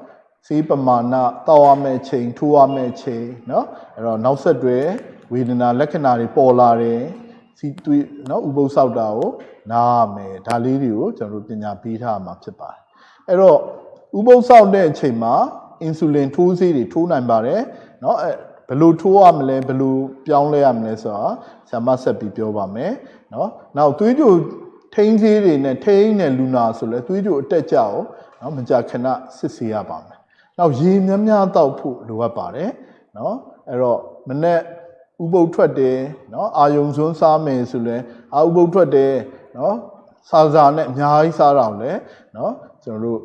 စေးပမာဏတောက်ရမယ့်ချိန်ထိုးရမယ့်ချိန်နော်အဲ့တော့နောက်ဆက်တွဲဝေဒနာလက္ခဏာတွေပေါ်လာတယ်စီသွေးနော်ဥပုသ်ဆောက်တာကိုနားရမယ်ဒါလေးတွေကိုကျွန်တော်တို့ပညာပေးထားမှာဖြစ်ပါတယ်အဲ့တော့ဥပုသ်ဆောက်တဲ့အချိန်မှာအင်ဆူလင်ထိုးဆေးတွေထိုးနိုင်ပါတယ်နော်အဲဘယ်လိုထိုးရမလဲဘယ်လိုပြောင်းလဲရမလဲဆိုတာဆရာမဆက်ပြီးပြောပါမယ်နော်နောက်သွေးကြို ထိန်းသေးတွေနဲ့ထိန်းတဲ့လူနာဆိုလဲသွေးကြိုအတက်ကြရောနော်မကြခဏစစ်ဆေးရပါမယ်။နောက်ရေများများတောက်ဖို့လိုအပ်ပါတယ်နော်အဲ့တော့မနေ့ဥပုပ်ထွက်တယ်နော်အာယုံစွန်းစားမယ်ဆိုလဲအာဥပုပ်ထွက်တယ်နော်စာစာနဲ့အများကြီးစားတာလည်းနော်ကျွန်တော်တို့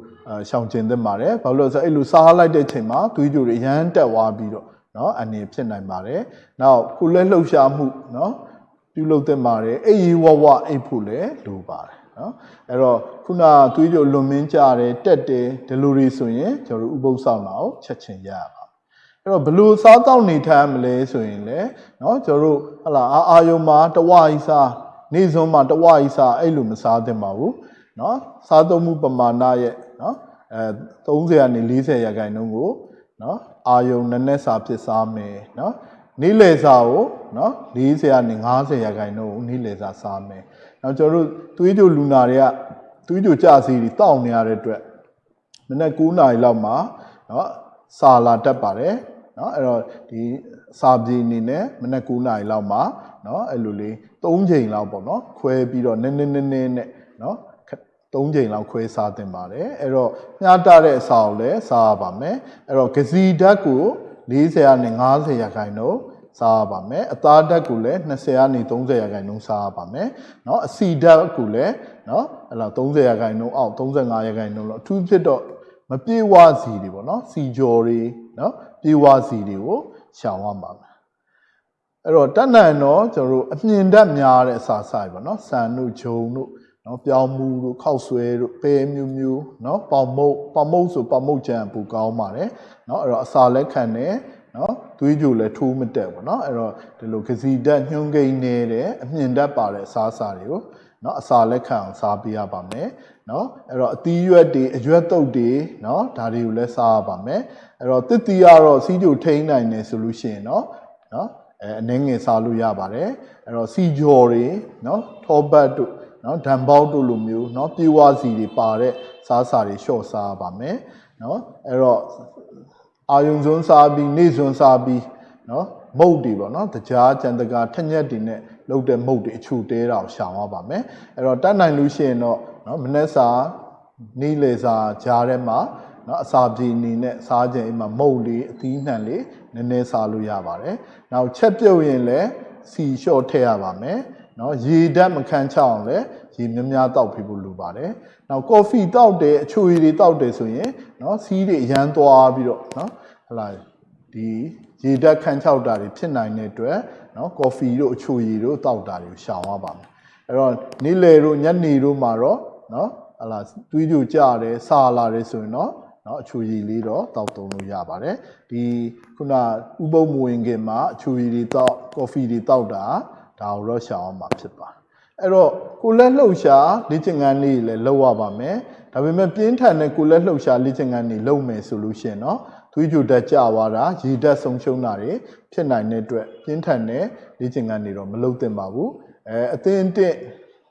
ရှောင်ကျင်သင့်ပါတယ်ဘာလို့လဲဆိုတော့အဲ့လိုစားလိုက်တဲ့အချိန်မှာသွေးကြိုတွေရမ်းတက်သွားပြီးတော့နော်အနေဖြစ်နိုင်ပါတယ်နောက်ခုလဲလှုပ်ရှားမှုနော် ပြုလုပ်သင့်ပါတယ်အိပ်ရီဝဝအိပ်ဖို့လည်းလိုပါတယ်เนาะအဲ့တော့ခုနသွေးကြိုလွန်မင်းကြတယ်တက်တယ်ဒီလိုတွေဆိုရင်ကျွန်တော်တို့ဥပုသ်ဆောင်တာကိုချက်ချင်းရရပါအဲ့တော့ဘလို့စားတောက်နေထိုင်မလဲဆိုရင်လေเนาะကျွန်တော်တို့ဟလာအာအာယုံမှာတဝါကြီးစားနေစွန်းမှာတဝါကြီးစားအဲ့လိုမစားသင့်ပါဘူးเนาะစားသုံးမှုပမာဏရဲ့เนาะအဲ30ကနေ40ရာခိုင်နှုန်းကိုเนาะအာယုံနည်းနည်းစာဖြစ်စားမယ်เนาะ နေ့လယ်စာကိုနော်40ကနေ90ရာခိုင်နှုန်းနေ့လယ်စာစားမယ်။နောက်ကျွန်တော်တို့သွေးကြိုလူနာတွေကသွေးကြိုကြစီတွေတောက်နေရတဲ့အတွက်မနက်9နာရီလောက်မှာနော်စာလာတက်ပါတယ်နော်အဲ့တော့ဒီစာပြေအနေနဲ့မနက်9နာရီလောက်မှာနော်အဲ့လိုလေး3ချိန်လောက်ပေါ့နော်ခွဲပြီးတော့နည်းနည်းနည်းနည်းနဲ့နော်3ချိန်လောက်ခွဲစားတင်ပါတယ်အဲ့တော့မျှတတဲ့အစာကိုလည်းစားရပါမယ်အဲ့တော့ဂစီဓာတ်ကို40ရာနဲ့50ရာခိုင်နှုန်း စားရပါမယ်အသားဓာတ်ကိုလည်း20ကနေ30ရာခိုင်နှုန်းစားရပါမယ်เนาะအစီဓာတ်ကိုလည်းเนาะအဲ့တော့30ရာခိုင်နှုန်းအောက်35ရာခိုင်နှုန်းလောက်အထူးဖြစ်တော့မပြေဝစီတွေပေါ့เนาะစီကြော်တွေเนาะပြေဝစီတွေကိုရှောင်ရပါမယ်အဲ့တော့တက်နိုင်တော့ကျွန်တော်တို့အမြင်ဓာတ်များတဲ့အစာဆိုင်ပေါ့เนาะဆန်တို့ဂျုံတို့နော်ပြောင်းမှုတို့ခောက်ဆွဲတို့ပဲမျိုးမျိုးနော်ပေါင်မုတ်ပေါင်မုတ်ဆိုပေါင်မုတ်ကြံပူကောင်းပါတယ်နော်အဲ့တော့အစာလက်ခံတယ် နော်သွေးကြိုလည်းထိုးမတက်ဘူးနော်အဲ့တော့ဒီလိုကစီဓာတ်ညှုံးကိန်းနေတဲ့အမြင့်ဓာတ်ပါတဲ့အစားအစာတွေကိုနော်အစာလက်ခံအောင်စားပေးရပါမယ်နော်အဲ့တော့အသီးရွက်တွေအရွက်တုပ်တွေနော်ဒါတွေကိုလည်းစားရပါမယ်အဲ့တော့တစ်တီကတော့စီးကြိုထိန်းနိုင်တယ်ဆိုလို့ရှိရင်နော်နော်အဲအနှင်းငယ်စားလို့ရပါတယ်အဲ့တော့စီကြော်တွေနော်ထောပတ်တို့နော်ဓာန်ပေါက်တို့လိုမျိုးနော်ပြေဝစီတွေပါတဲ့စားစာတွေလျှော့စားပါမယ်နော်အဲ့တော့ အာယုံစွန်းစားပြီးနေစွန်းစားပြီးနော်မုတ်တွေပေါ့နော်တကြားကြံတကာထက်ညက်တွေနဲ့လုပ်တဲ့မုတ်တွေအချိုတဲတာကိုရှောင်ရပါမယ်အဲ့တော့တတ်နိုင်လို့ရှိရင်တော့နော်မနေ့စာနေ့လေစာကြားထဲမှာနော်အစာပြေအနေနဲ့စားခြင်းအိမ်မှာမုတ်လေးအသီးနှံလေးနည်းနည်းစားလို့ရပါတယ်နောက်ချက်ပြုတ်ရင်လည်းစီလျှော့ထည့်ရပါမယ်နော်ရေဓာတ်မခံချအောင်လည်း ရေများများတောက်ဖိဖို့လိုပါတယ်။နောက်ကော်ဖီတောက်တယ်အချိုရည်တွေတောက်တယ်ဆိုရင်နော်စီးတွေအရန်သွားပြီးတော့နော်ဟလာဒီရေဓာတ်ခံချောက်တာတွေဖြစ်နိုင်တဲ့အတွက်နော်ကော်ဖီတို့အချိုရည်တို့တောက်တာတွေကိုရှောင်ရပါမယ်။အဲ့တော့နေ့လယ်တို့ညနေတို့မှာတော့နော်ဟလာတွေးကြကြတယ်စာလာတယ်ဆိုရင်တော့နော်အချိုရည်လေးတော့တောက်သုံးလို့ရပါတယ်ဒီခုနဥပုံမဝင်ခင်မှာအချိုရည်တွေတောက်ကော်ဖီတွေတောက်တာဒါကိုတော့ရှောင်အောင်မှာဖြစ်ပါတယ် အဲ့တော့ကိုလက်လှုပ်ရှားလေ့ကျင့်ခန်းလေးလည်းလုပ်ရပါမယ်ဒါပေမဲ့ပြင်းထန်တဲ့ကိုလက်လှုပ်ရှားလေ့ကျင့်ခန်းတွေလုပ်မယ်ဆိုလို့ရှိရင်တော့သွေးကြိုတက်ကြသွားတာရေဓာတ်ဆုံးရှုံးတာတွေဖြစ်နိုင်တဲ့အတွက်ပြင်းထန်တဲ့လေ့ကျင့်ခန်းတွေတော့မလုပ်သင့်ပါဘူးအဲအသင်းအင့်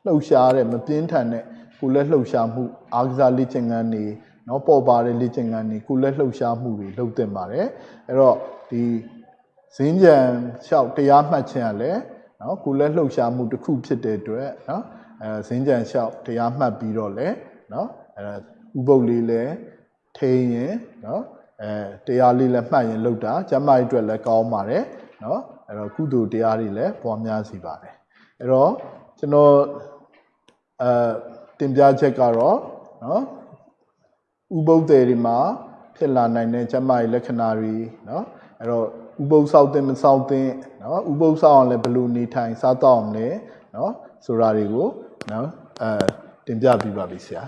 လှုပ်ရှားတဲ့မပြင်းထန်တဲ့ကိုလက်လှုပ်ရှားမှုအားကစားလေ့ကျင့်ခန်းတွေနော်ပေါ်ပါတဲ့လေ့ကျင့်ခန်းတွေကိုလက်လှုပ်ရှားမှုတွေလုပ်သင့်ပါတယ်အဲ့တော့ဒီဇင်းကြံလျှောက်တရားမှတ်ခြင်းကလည်း နော်ကိုလက်လှုပ်ရှားမှုတစ်ခုဖြစ်တဲ့အတွက်နော်အဲဇင်းကြံလျှောက်တရားမှတ်ပြီးတော့လဲနော်အဲဥပုပ်လေးလဲထိန်ရင်နော်အဲတရားလေးလဲမှတ်ရင်လှုပ်တာကျမကြီးအတွက်လဲကောင်းပါတယ်နော်အဲ့တော့ကုသိုလ်တရားတွေလဲပွားများစီပါတယ်အဲ့တော့ကျွန်တော်အဲတင်ပြချက်ကတော့နော်ဥပုပ်တွေမှာဖြစ်လာနိုင်တဲ့ကျမကြီးလက္ခဏာတွေနော်အဲ့တော့ ဥပုပ်ဆောက်တင်မဆောက်တင်နော်ဥပုပ်ဆောက်အောင်လည်းဘယ်လိုနေထိုင်စားတောက်အောင်လဲနော်ဆိုတာတွေကိုနော်အဲတင်ပြပြီးပါပြီဆရာ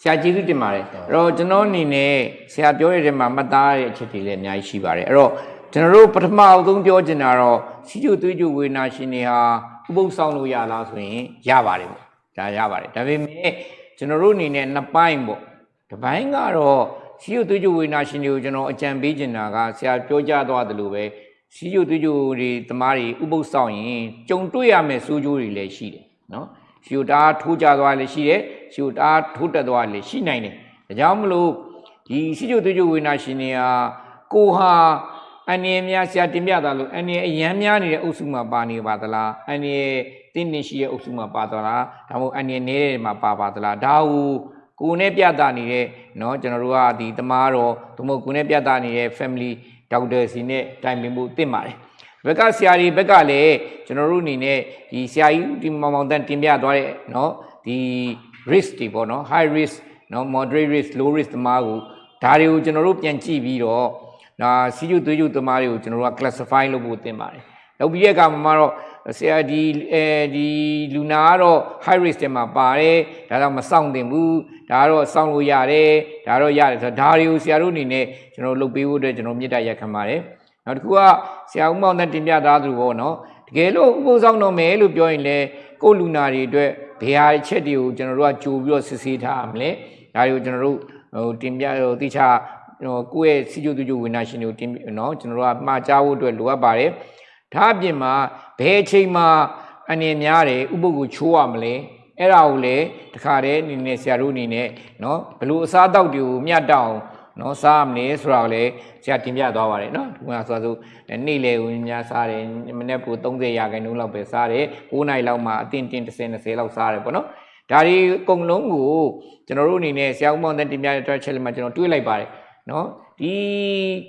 ဆရာကျေးဇူးတင်ပါတယ်အဲ့တော့ကျွန်တော်အနေနဲ့ဆရာပြောရတဲ့မှာမှတ်သားရတဲ့အချက်တွေလည်းအများကြီးရှိပါတယ်အဲ့တော့ကျွန်တော်တို့ပထမအဆုံးပြောချင်တာတော့စီကျူသွေးကျူဝေနာရှင်တွေဟာဥပုပ်ဆောင်လို့ရလားဆိုရင်ရပါတယ်ပေါ့ဒါရပါတယ်ဒါပေမဲ့ကျွန်တော်တို့အနေနဲ့နှစ်ပိုင်းပေါ့တစ်ပိုင်းကတော့ စီယိုသွေးကြိုဝေနာရှင်တွေကိုကျွန်တော်အကြံပေးချင်တာကဆရာပြောကြားသွားတယ်လို့ပဲစီယိုသွေးကြိုတွေတမားတွေဥပုပ်ဆောင်ရင်ကြုံတွေ့ရမယ့်စိုးကျိုးတွေလည်းရှိတယ်နော်စီယိုတားထိုးကြသွားလည်းရှိတယ်စီယိုတားထိုးတက်သွားလည်းရှိနိုင်တယ်ဒါကြောင့်မလို့ဒီစီယိုသွေးကြိုဝေနာရှင်တွေကကိုဟာအန်ရများဆရာတင်ပြတာလို့အန်ရအရန်များနေတဲ့အုပ်စုမှာပါနေပါသလားအန်ရတင်းနေရှိတဲ့အုပ်စုမှာပါသလားဒါမှမဟုတ်အန်ရနေတဲ့မှာပါပါသလားဒါကို ကိုယ်နဲ့ပြတာနေတဲ့เนาะကျွန်တော်တို့ကဒီတမားတော်သို့မဟုတ်ကိုယ်နဲ့ပြတာနေတဲ့ family doctor စီနဲ့တိုင်ပင်ဖို့တင့်ပါတယ်ဘက်ကဆရာကြီးဘက်ကလည်းကျွန်တော်တို့အနေနဲ့ဒီဆရာကြီးဒီမောင်မောင်တန်တင်ပြသွားတဲ့เนาะဒီ risk တွေပေါ့နော် high risk เนาะ moderate risk low risk တမားကိုဒါတွေကိုကျွန်တော်တို့ပြန်ကြည့်ပြီးတော့ဒါစီးကျူသွေးကျူတမားတွေကိုကျွန်တော်တို့က classify လုပ်ဖို့တင်ပါတယ်လုပ်ပြီးတဲ့အခါမှာတော့ ဆရာဒီအဲဒီလူနာကတော့ high risk တွေမှာပါတယ်ဒါတော့မဆောင်တင်ဘူးဒါကတော့စောင့်လို့ရတယ်ဒါတော့ရတယ်ဆိုတော့ဒါတွေကိုဆရာတို့အနေနဲ့ကျွန်တော်လုပ်ပေးဖို့အတွက်ကျွန်တော်မြစ်တာရက်ခံပါတယ်နောက်တစ်ခုကဆရာဦးမောင်နဲ့တင်ပြသားသူပေါ့နော်တကယ်လို့ဥပုသ်ဆောင်တော့မယ်လို့ပြောရင်လေကိုယ်လူနာတွေအတွက်ဘယ်ဟာချက်တွေကိုကျွန်တော်တို့ကကြိုပြီးတော့စစ်ဆေးထားရမလဲဒါတွေကိုကျွန်တော်တို့ဟိုတင်ပြဟိုတိချာဟိုကိုယ့်ရဲ့စီကျိုတူကျိုဝိညာရှင်တွေကိုတင်နော်ကျွန်တော်တို့ကမှားကြားဖို့အတွက်လိုအပ်ပါတယ် ဒါအပြင်မှာဘယ်အချိန်မှာအနေများတယ်ဥပုပ်ကိုချိုးရမလဲအဲ့ဒါကိုလေတခါတည်းအနေနဲ့ဆရာတို့အနေနဲ့နော်ဘလို့အစားအသောက်တွေကိုမျှတောင်းနော်စားမလဲဆိုတာကိုလည်းဆရာတင်ပြသွားပါတယ်နော်ဒီမှာဆိုဆိုနေ့လေဝင်များစားတယ်မနေ့က30ရာခိုင်နှုန်းလောက်ပဲစားတယ်9နိုင်လောက်မှအတင်းတင်း30 20လောက်စားတယ်ပေါ့နော်ဒါဒီအကုန်လုံးကိုကျွန်တော်တို့အနေနဲ့ဆရာဦးမောင်တဲ့တင်ပြတဲ့ track မှာကျွန်တော်တွေးလိုက်ပါတယ်နော် ဒီ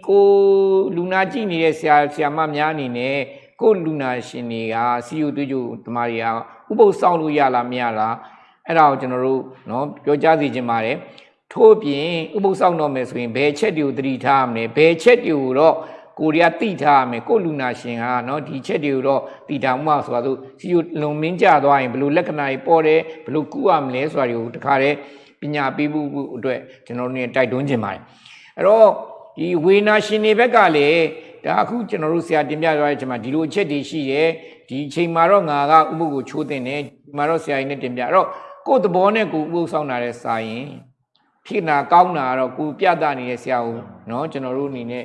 ကိုလူနာကြည့်နေတဲ့ဆရာဆရာမများအနေနဲ့ကိုလူနာရှင်တွေကစီယိုတွေးကြတမားတွေကဥပုပ်ဆောင်လို့ရလားမရလားအဲ့ဒါကိုကျွန်တော်တို့နော်ပြောကြားစီခြင်းပါတယ်ထို့ပြင်ဥပုပ်ဆောင်တော့မယ်ဆိုရင်ဘယ်ချက်တွေကိုသတိထားရမလဲဘယ်ချက်တွေကိုတော့ကိုရီးယားတိထားရမယ်ကိုလူနာရှင်ကเนาะဒီချက်တွေကိုတော့တိထားမှဆိုတာဆိုစီယိုလုံမင်းကြသွားရင်ဘယ်လိုလက္ခဏာတွေပေါ်တယ်ဘယ်လိုကုရမလဲဆိုတာတွေကိုတခါတည်းပညာပေးဖို့အတွက်ကျွန်တော်တို့ ਨੇ တိုက်တွန်းခြင်းပါတယ် အဲ့တော့ဒီဝေနာရှင်တွေဘက်ကလည်းဒါအခုကျွန်တော်တို့ဆရာတင်ပြသွားတဲ့အချိန်မှာဒီလိုအချက်တွေရှိတယ်ဒီအချိန်မှာတော့ငါကဥပုပ်ကိုချိုးတင်တယ်ဒီမှာတော့ဆရာကြီးနဲ့တင်ပြအဲ့တော့ကိုယ့်သဘောနဲ့ကိုယ်ဥပုပ်ဆောင်တာတဲ့စာရင်ဖြစ်နာကောင်းတာကတော့ကိုပြတာနေတဲ့ဆရာဦးเนาะကျွန်တော်တို့အနေနဲ့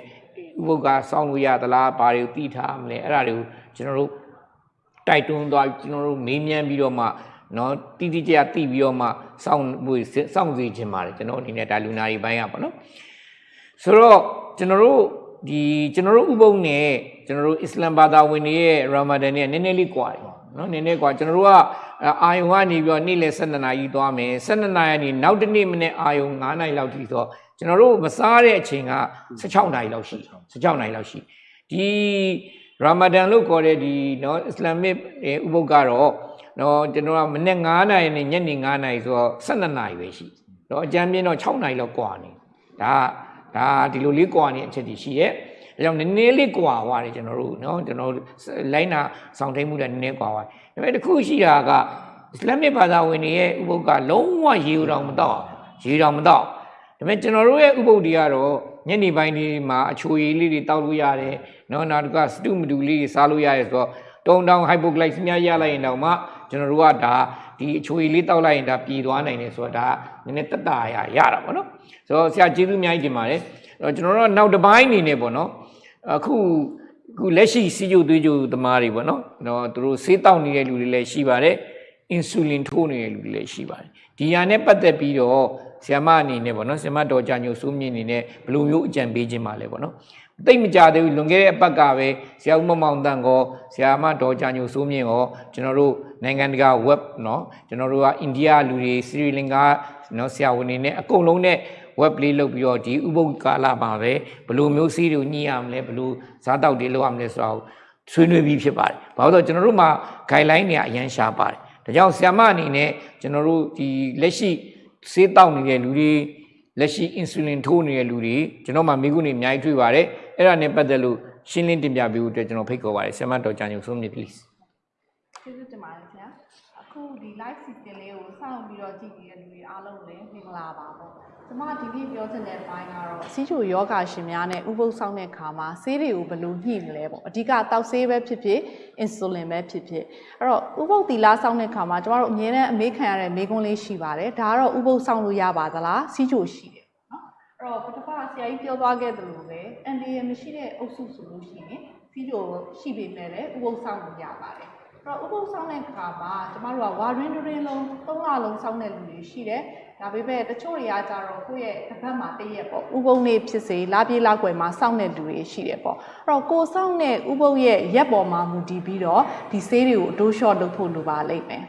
ဥပုပ်ကစောင့်လို့ရသလားဘာတွေကိုသိထားမလဲအဲ့ဒါတွေကိုကျွန်တော်တို့တိုက်တွန်းသွားကျွန်တော်တို့မေးမြန်းပြီးတော့မှเนาะတိတိကျကျသိပြီးတော့မှစောင့်ဖို့စောင့်စီခြင်းပါတယ်ကျွန်တော်အနေနဲ့ဒါလူနာတွေဘိုင်းရပါเนาะ ဆိုတော့ကျွန်တော်တို့ဒီကျွန်တော်တို့ဥပုံနဲ့ကျွန်တော်တို့အစ္စလမ်ဘာသာဝင်တွေရဲ့ရာမာဒန်နဲ့နည်းနည်းလေးကွာတယ်နော်နည်းနည်းကွာကျွန်တော်တို့ကအာယုံကနေပြီးတော့နေ့လယ်12နာရီသွားမယ်12နာရီကနေနောက်တစ်နေ့မနေ့အာယုံ9နာရီလောက်ထိဆိုကျွန်တော်တို့မစားတဲ့အချိန်က16နာရီလောက်ရှိ16နာရီလောက်ရှိဒီရာမာဒန်လို့ခေါ်တဲ့ဒီနော်အစ္စလာမစ်ဥပုပ်ကတော့နော်ကျွန်တော်ကမနေ့9နာရီနဲ့ညနေ9နာရီဆိုတော့12နာရီပဲရှိတော့အကြမ်းပြင်းတော့6နာရီလောက်ကွာနေဒါက ဒါဒီလိုလေးကွာနေတဲ့အချက်တွေရှိရဲ့ဒါကြောင့်နည်းနည်းလေးကွာသွားတယ်ကျွန်တော်တို့နော်ကျွန်တော်လိုင်းနာဆောင်ထိန်မှုလည်းနည်းနည်းကွာသွားတယ်ဒါပေမဲ့တစ်ခုရှိတာကအစ္စလာမစ်ဘာသာဝင်တွေရဲ့ဥပုပ်ကလုံးဝရေဦးတော်မတော့ရေတော်မတော့ဒါပေမဲ့ကျွန်တော်တို့ရဲ့ဥပုပ်တွေကတော့ညနေပိုင်းတွေမှာအချိုရည်လေးတွေတောက်လို့ရတယ်နော်နောက်တစ်ခါစတုမတူလေးတွေစားလို့ရတယ်ဆိုတော့တုံတောင် hypoglycemia ရလိုက်ရင်တော့မှကျွန်တော်တို့ကဒါ ဒီအချိုရည်လေးတောက်လိုက်ရင်ဒါပြည်သွားနိုင်တယ်ဆိုတော့ဒါနည်းနည်းတက်တာရရတာပေါ့နော်ဆိုတော့ဆရာကျေးဇူးအများကြီးတင်ပါတယ်အဲ့တော့ကျွန်တော်တို့ကနောက်တစ်ပိုင်းအနေနဲ့ပေါ့နော်အခုအခုလက်ရှိစီးကျိုသွေးကျိုသမားတွေပေါ့နော်တော့သူတို့ဆေးတောက်နေတဲ့လူတွေလည်းရှိပါတယ်အင်ဆူလင်ထိုးနေတဲ့လူတွေလည်းရှိပါတယ်ဒီဟာနဲ့ပတ်သက်ပြီးတော့ဆ iam မအနေနဲ့ပေါ့နော်ဆ iam မတော်ကြညိုစိုးမြင့်အနေနဲ့ဘယ်လိုမျိုးအကြံပေးခြင်းပါလဲပေါ့နော် တိတ်မကြသေးဘူးလွန်ခဲ့တဲ့အပတ်ကပဲဆရာဦးမမောင်တန်ကောဆရာမတော်ကြညိုစိုးမြင့်ကောကျွန်တော်တို့နိုင်ငံတကာ web เนาะကျွန်တော်တို့ကအိန္ဒိယလူတွေစရီလင်္ကာเนาะဆရာဝန်တွေနဲ့အကုန်လုံးနဲ့ web လေးလုပ်ပြီးတော့ဒီဥပုပ်ကာလမှာပဲဘယ်လိုမျိုးစီးတွေညှိရမလဲဘယ်လိုစားတောက်တွေလုပ်ရမလဲဆိုတော့ဆွေးနွေးပြီးဖြစ်ပါတယ်။ဘာလို့လဲဆိုတော့ကျွန်တော်တို့မှာ guideline တွေအရန်ရှားပါတယ်။ဒါကြောင့်ဆ iam မအနေနဲ့ကျွန်တော်တို့ဒီလက်ရှိဆေးတောက်နေတဲ့လူတွေလက်ရှိ insulin ထိုးနေတဲ့လူတွေကျွန်တော်မှမိခုနေအများကြီးတွေ့ပါတယ်။ အဲ့ဒါနဲ့ပတ်သက်လို့ရှင်းလင်းတင်ပြပေးဖို့အတွက်ကျွန်တော်ဖိတ်ခေါ်ပါတယ်ဆ iam မတော်ကြညုံဆုံးမြင့် please ကျေးဇူးတင်ပါတယ်ခင်ဗျာအခုဒီ live season လေးကိုစောင့်ပြီးတော့ကြည့်နေတဲ့လူတွေအားလုံးလည်းမင်္ဂလာပါပေါ့ကျမဒီနေ့ပြောချင်တဲ့ဘိုင်းကတော့စီးချိုယောဂရှင်များနဲ့ဥပုသ်ဆောင်တဲ့ခါမှာဆေးတွေကိုဘယ်လိုညှိမလဲပေါ့အဓိကတောက်ဆေးပဲဖြစ်ဖြစ်အင်ဆူလင်ပဲဖြစ်ဖြစ်အဲ့တော့ဥပုသ်တီလာဆောင်တဲ့ခါမှာကျမတို့အမြဲတမ်းအမေးခံရတဲ့မေးခွန်းလေးရှိပါတယ်ဒါကတော့ဥပုသ်ဆောင်လို့ရပါသလားစီးချိုရှိတယ်နော်အဲ့ တော့ပထမဆရာကြီးပြောသွားခဲ့သလိုပဲအန်ဒီရမရှိတဲ့အုပ်စုဆိုလို့ရှိရင်စီးချိုရှိပေမဲ့လည်းဥပုသ်ဆောင်လို့ရပါတယ်အဲ့တော့ဥပုသ်ဆောင်တဲ့ခါမှာကျမတို့ကဝါရင်းတွင်လုံး၃လလုံးဆောင်တဲ့လူတွေရှိတယ်ဒါပေမဲ့တချို့တွေကကြတော့ကိုယ့်ရဲ့တစ်ဖက်မှာတည့်ရက်ပေါ့ဥပုံနေဖြစ်စေလာပြေးလာကွယ်မှာစောင့်တဲ့လူတွေရှိတယ်ပေါ့အဲ့တော့ကိုစောင့်တဲ့ဥပုံရဲ့ရက်ပေါ်မှာမူတည်ပြီးတော့ဒီဆေးတွေကိုအတိုးလျှော့လုပ်ဖို့လိုပါလိမ့်မယ်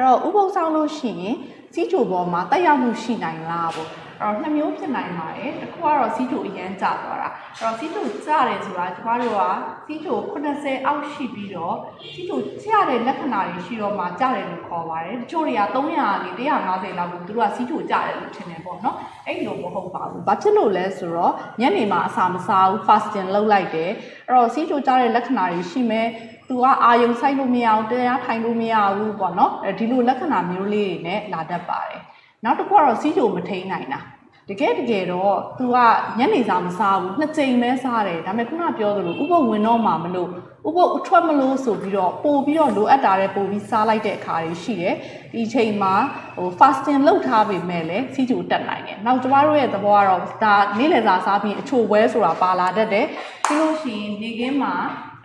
အဲ့တော့ဥပုံဆောင်လို့ရှိရင်စီးချိုပေါ်မှာတက်ရောက်မှုရှိနိုင်လားပေါ့အဲ့တော့နှစ်မျိုးဖြစ်နိုင်ပါတယ်တစ်ခုကတော့စီးချိုအရန်ကျသွားတာအဲ့တော့စီးချိုကျတယ်ဆိုတာကျမတို့ကစီးချို80အောက်ရှိပြီးတော့စီးချိုကျတဲ့လက္ခဏာတွေရှိတော့မှကျတယ်လို့ခေါ်ပါတယ်တချို့တွေက300ကနေ150လောက်ကိုသူတို့ကစီးချိုကျတယ်လို့ထင်တယ်ပေါ့နော်အဲ့လိုမဟုတ်ပါဘူးဘာဖြစ်လို့လဲဆိုတော့ညနေမှာအစာမစားဘူး fasting လုပ်လိုက်တယ်အဲ့တော့စီးချိုကျတဲ့လက္ခဏာတွေရှိမယ် သူကအာယုံဆိုင်လို့မရအောင်တရားထိုင်လို့မရဘူးပေါ့နော်အဲဒီလိုလက္ခဏာမျိုးလေးတွေနဲ့လာတတ်ပါတယ်နောက်တစ်ခုကတော့စီးချိုမထိန်နိုင်တာတကယ်တကယ်တော့ तू ကညနေစာမစားဘူးနှစ်ကြိမ်ပဲစားတယ်ဒါပေမဲ့ခုနပြောသလိုဥပုပ်ဝင်တော့မှမလို့ဥပုပ်အထွက်မလို့ဆိုပြီးတော့ပို့ပြီးတော့လိုအပ်တာတဲ့ပို့ပြီးစားလိုက်တဲ့အခါတွေရှိတယ်ဒီချိန်မှာဟို fasting လုပ်ထားပေမဲ့လည်းစီးကျူတက်နိုင်တယ်နောက်ကျမတို့ရဲ့သဘောကတော့ဒါနေ့လည်စာစားပြီးအချိုဝဲဆိုတာပါလာတတ်တယ်ပြီးလို့ရှိရင်နေခင်းမှာ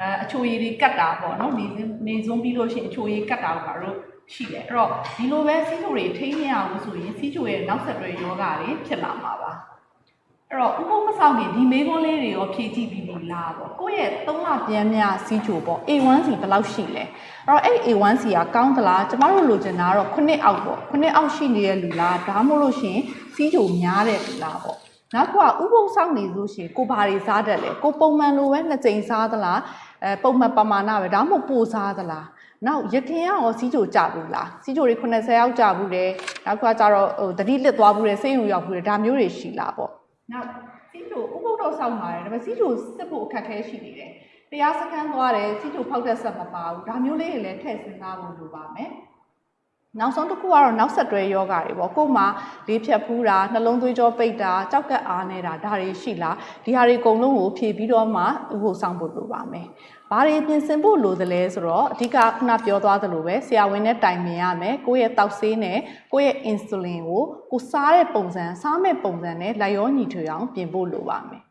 အဲအချိုရည်တွေကတ်တာပေါ့နော်နေနေစုံပြီးလို့ရှိရင်အချိုရည်ကတ်တာကိုကတော့ရှိတယ်အဲ့တော့ဒီလိုပဲစီးချိုတွေထိန်းမရဘူးဆိုရင်စီးချိုရဲ့နောက်ဆက်တွဲယောဂတွေဖြစ်လာမှာပါအဲ့တော့ဥပုပ်မဆောင်ခင်ဒီမေးခွန်းလေးတွေရောဖြည့်ကြည့်ပြီးပြီလားပေါ့ကိုယ့်ရဲ့၃လပြန်မြစီးချိုပေါ့ A1C ဘယ်လောက်ရှိလဲအဲ့တော့အဲ့ A1C ကကောင်းသလားကျမတို့လိုချင်တာကတော့9အောက်ပေါ့9အောက်ရှိနေတဲ့လူလားဒါမှမဟုတ်လို့ရှိရင်စီးချိုများတဲ့လူလားပေါ့နောက်ကဥပုပ်ဆောင်နေလို့ရှိရင်ကိုဘာတွေစားတတ်လဲကိုပုံမှန်လိုပဲနှစ်ကြိမ်စားသလား အဲပုံမှန်ပမာဏပဲဒါမှမဟုတ်ပိုစားသလားနောက်ရခင်ကရောစီးကြိုကြဘူးလားစီးကြိုတွေ80ရောက်ကြဘူးတယ်နောက်ကကျတော့ဟိုတတိလစ်သွားဘူးတယ်စိတ်ရုံရောက်ဘူးတယ်ဒါမျိုးတွေရှိလားပေါ့နောက်စီးကြိုဥပုပ်တော့စောင့်ပါတယ်ဒါပေမဲ့စီးကြိုစစ်ဖို့အခက်အခဲရှိနေတယ်တရားစခန်းသွားတယ်စီးကြိုဖောက်တဲ့ဆက်မပါဘူးဒါမျိုးလေးတွေလည်းထည့်စဉ်းစားဖို့လိုပါမယ်နောက်ဆုံးတစ်ခုကတော့နောက်ဆက်တွဲယောဂါတွေပေါ့ကို့မှာလေးဖြတ်ဖူးတာနှလုံးသွေးကြောပိတ်တာကြောက်ကက်အားနေတာဒါတွေရှိလားဒီဟာတွေအကုန်လုံးကိုဖြည့်ပြီးတော့မှဥဖို့ဆောင်ဖို့လိုပါမယ် ဘာတွေပြင်ဆင်ဖို့လိုသလဲဆိုတော့အဓိကခုနပြောသွားသလိုပဲဆရာဝန်နဲ့တိုင်ပင်ရမယ်ကိုယ့်ရဲ့တောက်ဆေးနဲ့ကိုယ့်ရဲ့အင်ဆူလင်ကိုကိုစားတဲ့ပုံစံစားမဲ့ပုံစံနဲ့လိုက်ရောညီထွေအောင်ပြင်ဖို့လိုပါမယ်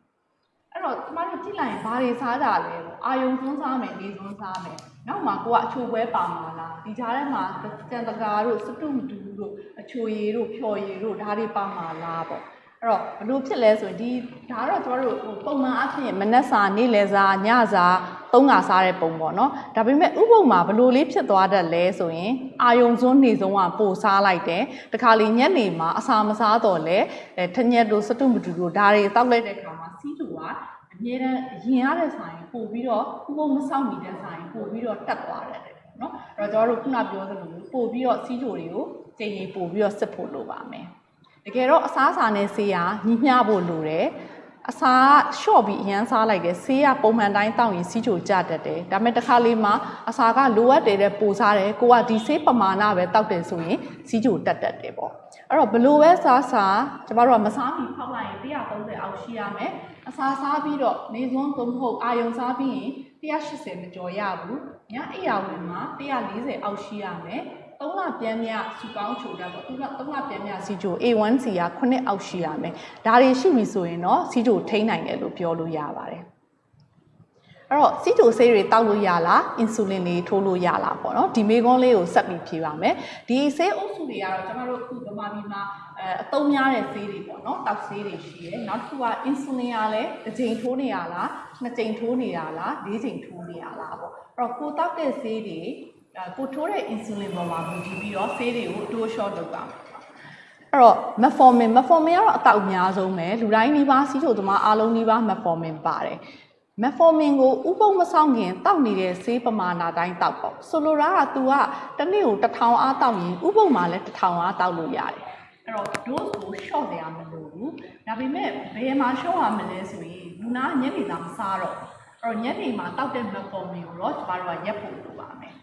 အဲ့တော့ကျမတို့ကြည့်လိုက်ရင်ဘာတွေစားကြလဲပေါ့အာယုံသွန်းစားမယ်နေသွန်းစားမယ်နောက်မှကိုကအချိုပွဲပါမှာလားဒီကြားထဲမှာကြံတကာတို့စတုမတူတို့အချိုရည်တို့ဖြော်ရည်တို့ဒါတွေပါမှာလားပေါ့အဲ့တော့ဘလို့ဖြစ်လဲဆိုရင်ဒီဒါကတော့ကျမတို့ဟိုပုံမှန်အဖြစ်မနက်စာနေ့လယ်စာညစာ သုံးခါစားတဲ့ပုံပေါ့နော်ဒါပေမဲ့ဥပုံမှာဘလို့လေးဖြစ်သွားတတ်လဲဆိုရင်အာယုံစွန်းနေဆုံးကပိုစားလိုက်တယ်တခါလေညနေမှာအစာမစားတော့လဲအဲထညက်တို့စတုမတူတို့ဒါတွေတောက်လိုက်တဲ့ခါမှာစီးတူကအမြဲတမ်းရင်ရတဲ့ဆိုင်ပို့ပြီးတော့ဥပုံမဆောက်နေတဲ့ဆိုင်ပို့ပြီးတော့တက်သွားတယ်ပေါ့နော်အဲ့တော့ကျွန်တော်တို့ခုနပြောသလိုပို့ပြီးတော့စီးချိုတွေကိုချိန်ကြီးပို့ပြီးတော့စစ်ဖို့လိုပါမယ်တကယ်တော့အစားအစာနဲ့ဆေးရညီမျှဖို့လိုတယ် အစာကရှော့ပြီးအရန်စားလိုက်တယ်ဆေးရပုံမှန်တိုင်းတောက်ရင်စီးချိုကျတတ်တယ်ဒါပေမဲ့တစ်ခါလေးမှာအစာကလိုအပ်တယ်တဲ့ပိုစားတယ်ကိုကဒီဆေးပမာဏပဲတောက်တယ်ဆိုရင်စီးချိုတက်တတ်တယ်ပေါ့အဲ့တော့ဘလို့ပဲစားစားကျမတို့ကမစားမီဖောက်လိုက်ရင်130အောက်ရှိရမယ်အစာစားပြီးတော့နေစွန်းသုံးဖို့အာယုံစားပြီးရင်180မကျော်ရဘူးညအိယာဝင်မှာ140အောက်ရှိရမယ် 3လပြန်မြစုပေါင်းချိုတာပေါ့သူက3လပြန်မြစီချို A1C က9အောက်ရှိရမယ်ဒါတွေရှိပြီဆိုရင်တော့စီချိုထိန်းနိုင်တယ်လို့ပြောလို့ရပါတယ်အဲ့တော့စီတိုဆေးတွေတောက်လို့ရလားအင်ဆူလင်တွေထိုးလို့ရလားပေါ့နော်ဒီမေကွန်းလေးကိုဆက်ပြီးဖြေပါမယ်ဒီဆေးအုပ်စုတွေကတော့ကျွန်တော်တို့အခုဗမာပြည်မှာအဲအသုံးများတဲ့ဆေးတွေပေါ့နော်တောက်ဆေးတွေရှိတယ်နောက်တစ်ခုကအင်ဆူလင်ကလည်းတစ်ချိန်ထိုးနေရလားနှစ်ချိန်ထိုးနေရလားလေးချိန်ထိုးနေရလားပေါ့အဲ့တော့ကိုတောက်တဲ့ဆေးတွေ ကိုထိုးတဲ့ insulin ပေါ်မှာမူတည်ပြီးတော့ဆေးတွေကိုအတိုး short လုပ်ပါမယ်အဲ့တော့ metformin metformin ကတော့အတောက်အများဆုံးပဲလူတိုင်းနှီးပါစီးချိုသမားအားလုံးနှီးပါ metformin ပါတယ် metformin ကိုဥပုံမဆောင်ခင်တောက်နေတဲ့ဆေးပမာဏတိုင်းတောက်ပေါ့ဆိုလိုတာက तू ကတစ်နေ့ကို1000အားတောက်ရင်ဥပုံမှာလည်း1000အားတောက်လို့ရတယ်အဲ့တော့ dose ကို short ရမလို့ဘူးဒါပေမဲ့ဘယ်မှာ short ရမလဲဆိုရင်လူနာညနေသားမစားတော့အဲ့တော့ညနေမှာတောက်တဲ့ metformin ကိုတော့ကျမတို့ကရက်ဖို့လိုပါမယ်